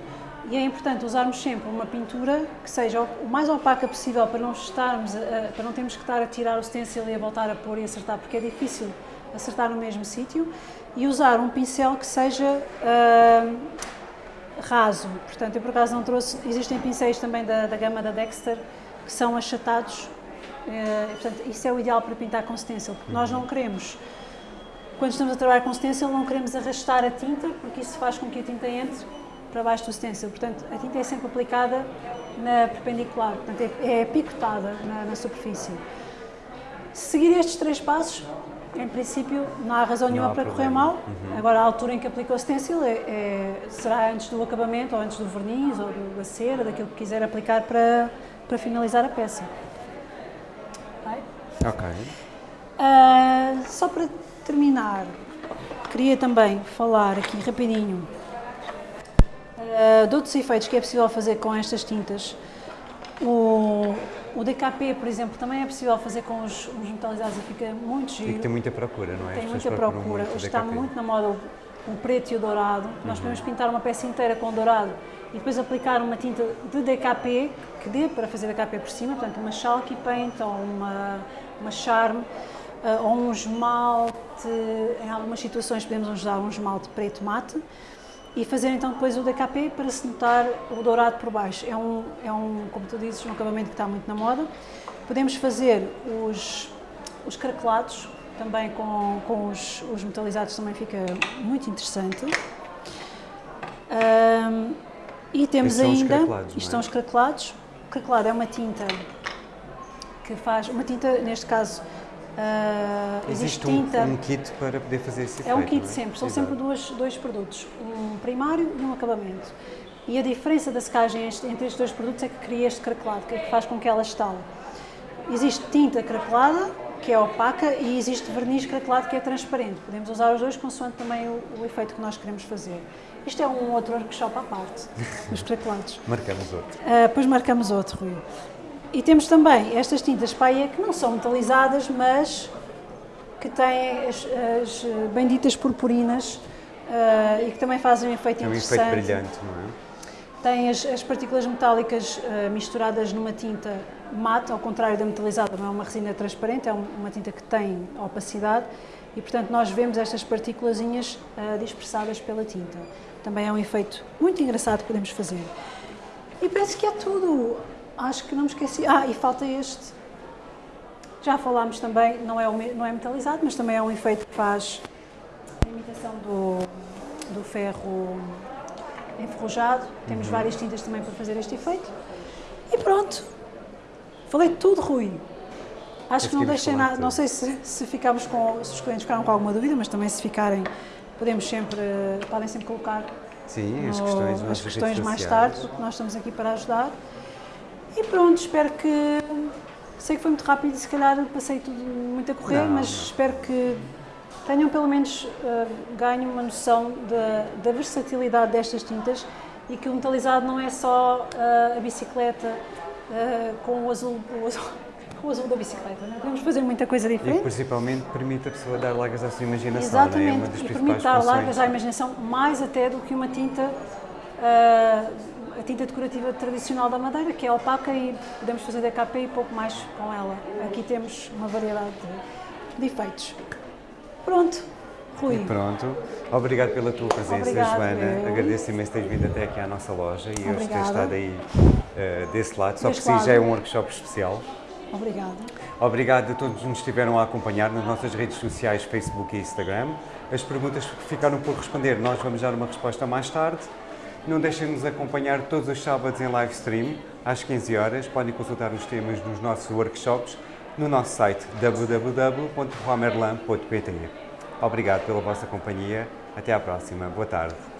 E é importante usarmos sempre uma pintura que seja o mais opaca possível para não estarmos, a- para não termos que estar a tirar o stencil e a voltar a pôr e acertar, porque é difícil acertar no mesmo sítio. E usar um pincel que seja ah, raso. Portanto, eu por acaso não trouxe. Existem pincéis também da, da gama da Dexter que são achatados. eh, portanto, isso é o ideal para pintar com stencil, porque nós não queremos quando estamos a trabalhar com stencil, não queremos arrastar a tinta, porque isso faz com que a tinta entre para baixo do stencil. Portanto, a tinta é sempre aplicada na perpendicular, portanto, é, é picotada na, na superfície. Se seguir estes três passos, em princípio, não há razão nenhuma há para correr problema. mal. Agora, a altura em que aplica o stencil é, é- será antes do acabamento, ou antes do verniz, ou do- da cera, daquilo que quiser aplicar para, para finalizar a peça. Ok? Ok. Ah, só para terminar, queria também falar aqui rapidinho ah, de outros efeitos que é possível fazer com estas tintas. O, o DKP, por exemplo, também é possível fazer com os, os metalizados e fica muito E giro. que tem muita procura, não é? Tem muita procura. muito está DKP. muito na moda o, o preto e o dourado. Nós podemos pintar uma peça inteira com dourado e depois aplicar uma tinta de DKP que dê para fazer DKP por cima, portanto uma chalky paint ou uma, uma charme ah, ou um esmalte, em algumas situações podemos usar um esmalte preto mate e fazer então depois o DKP para se notar o dourado por baixo. É um, é um como tu dizes, um acabamento que está muito na moda. Podemos fazer os, os craquelados, também com, com os, os metalizados também fica muito interessante. Ahm, e temos ainda, isto é? são os craquelados. O craquelado é uma tinta que faz, uma tinta, neste caso, ah, existe Existe um, tinta... um kit para poder fazer esse efeito. É um kit não sempre, são Exato. sempre duas, dois produtos, um primário e um acabamento. E a diferença da secagem entre estes dois produtos é que cria este craquelado, que é que faz com que ela estale. Existe tinta craquelada, que é opaca, e existe verniz craquelado, que é transparente. Podemos usar os dois consoante também o, o efeito que nós queremos fazer. Isto é um outro workshop à parte, os craquelados. Marcamos outro. Uh, depois marcamos outro, Rui. E temos também estas tintas paia que não são metalizadas, mas que têm as, as uh, benditas purpurinas uh, e que também fazem um efeito É um interessante. efeito brilhante, não é? Tem as, as partículas metálicas uh, misturadas numa tinta mate, ao contrário da metalizada, não é uma resina transparente, é um- uma tinta que tem opacidade e, portanto, nós vemos estas partículazinhas uh, dispersadas pela tinta. Também é um efeito muito engraçado que podemos fazer. E penso que é tudo. Acho que não me esqueci. Ah, e falta este. Já falámos também, não é, não é metalizado, mas também é um efeito que faz a imitação do, do ferro enferrujado. Temos várias tintas também para fazer este efeito. E pronto. Falei tudo, Rui. Acho que não deixei nada. Não sei se, se ficámos com. se os clientes ficaram com alguma dúvida, mas também se ficarem, podemos sempre. podem sempre colocar Sim, as no- questões, nas as questões mais tarde, porque nós estamos aqui para ajudar. E pronto, espero que. Sei que foi muito rápido e se calhar passei tudo muito a correr, Não, mas não. espero que tenham pelo menos uh, ganho uma noção da, da versatilidade destas tintas e que o metalizado não é só uh, a bicicleta uh, com o azul, o azul, o azul da bicicleta. Não é? Podemos fazer muita coisa E diferente. principalmente permite a pessoa dar largas à sua imaginação, é? É Exatamente, das e permite dar largas à imaginação, mais até do que uma tinta, a tinta decorativa tradicional da madeira, que é opaca e podemos fazer DKP e pouco mais com ela. Aqui temos uma variedade de, de efeitos. Pronto, Rui. E pronto, obrigado pela tua presença, Obrigada, Joana. eu. Agradeço imenso teres vindo até aqui à nossa loja e hoje teres estado aí eh, desse lado. Só por si já é um workshop especial. Obrigada. Obrigado a todos que nos estiveram a acompanhar nas nossas redes sociais, Facebook e Instagram. As perguntas que ficaram por responder, nós vamos dar uma resposta mais tarde. Não deixem de nos acompanhar todos os sábados em live stream, às 15 horas. Podem consultar os temas nos nossos workshops no nosso site www.romerlan.pt. Obrigado pela vossa companhia. Até à próxima. Boa tarde.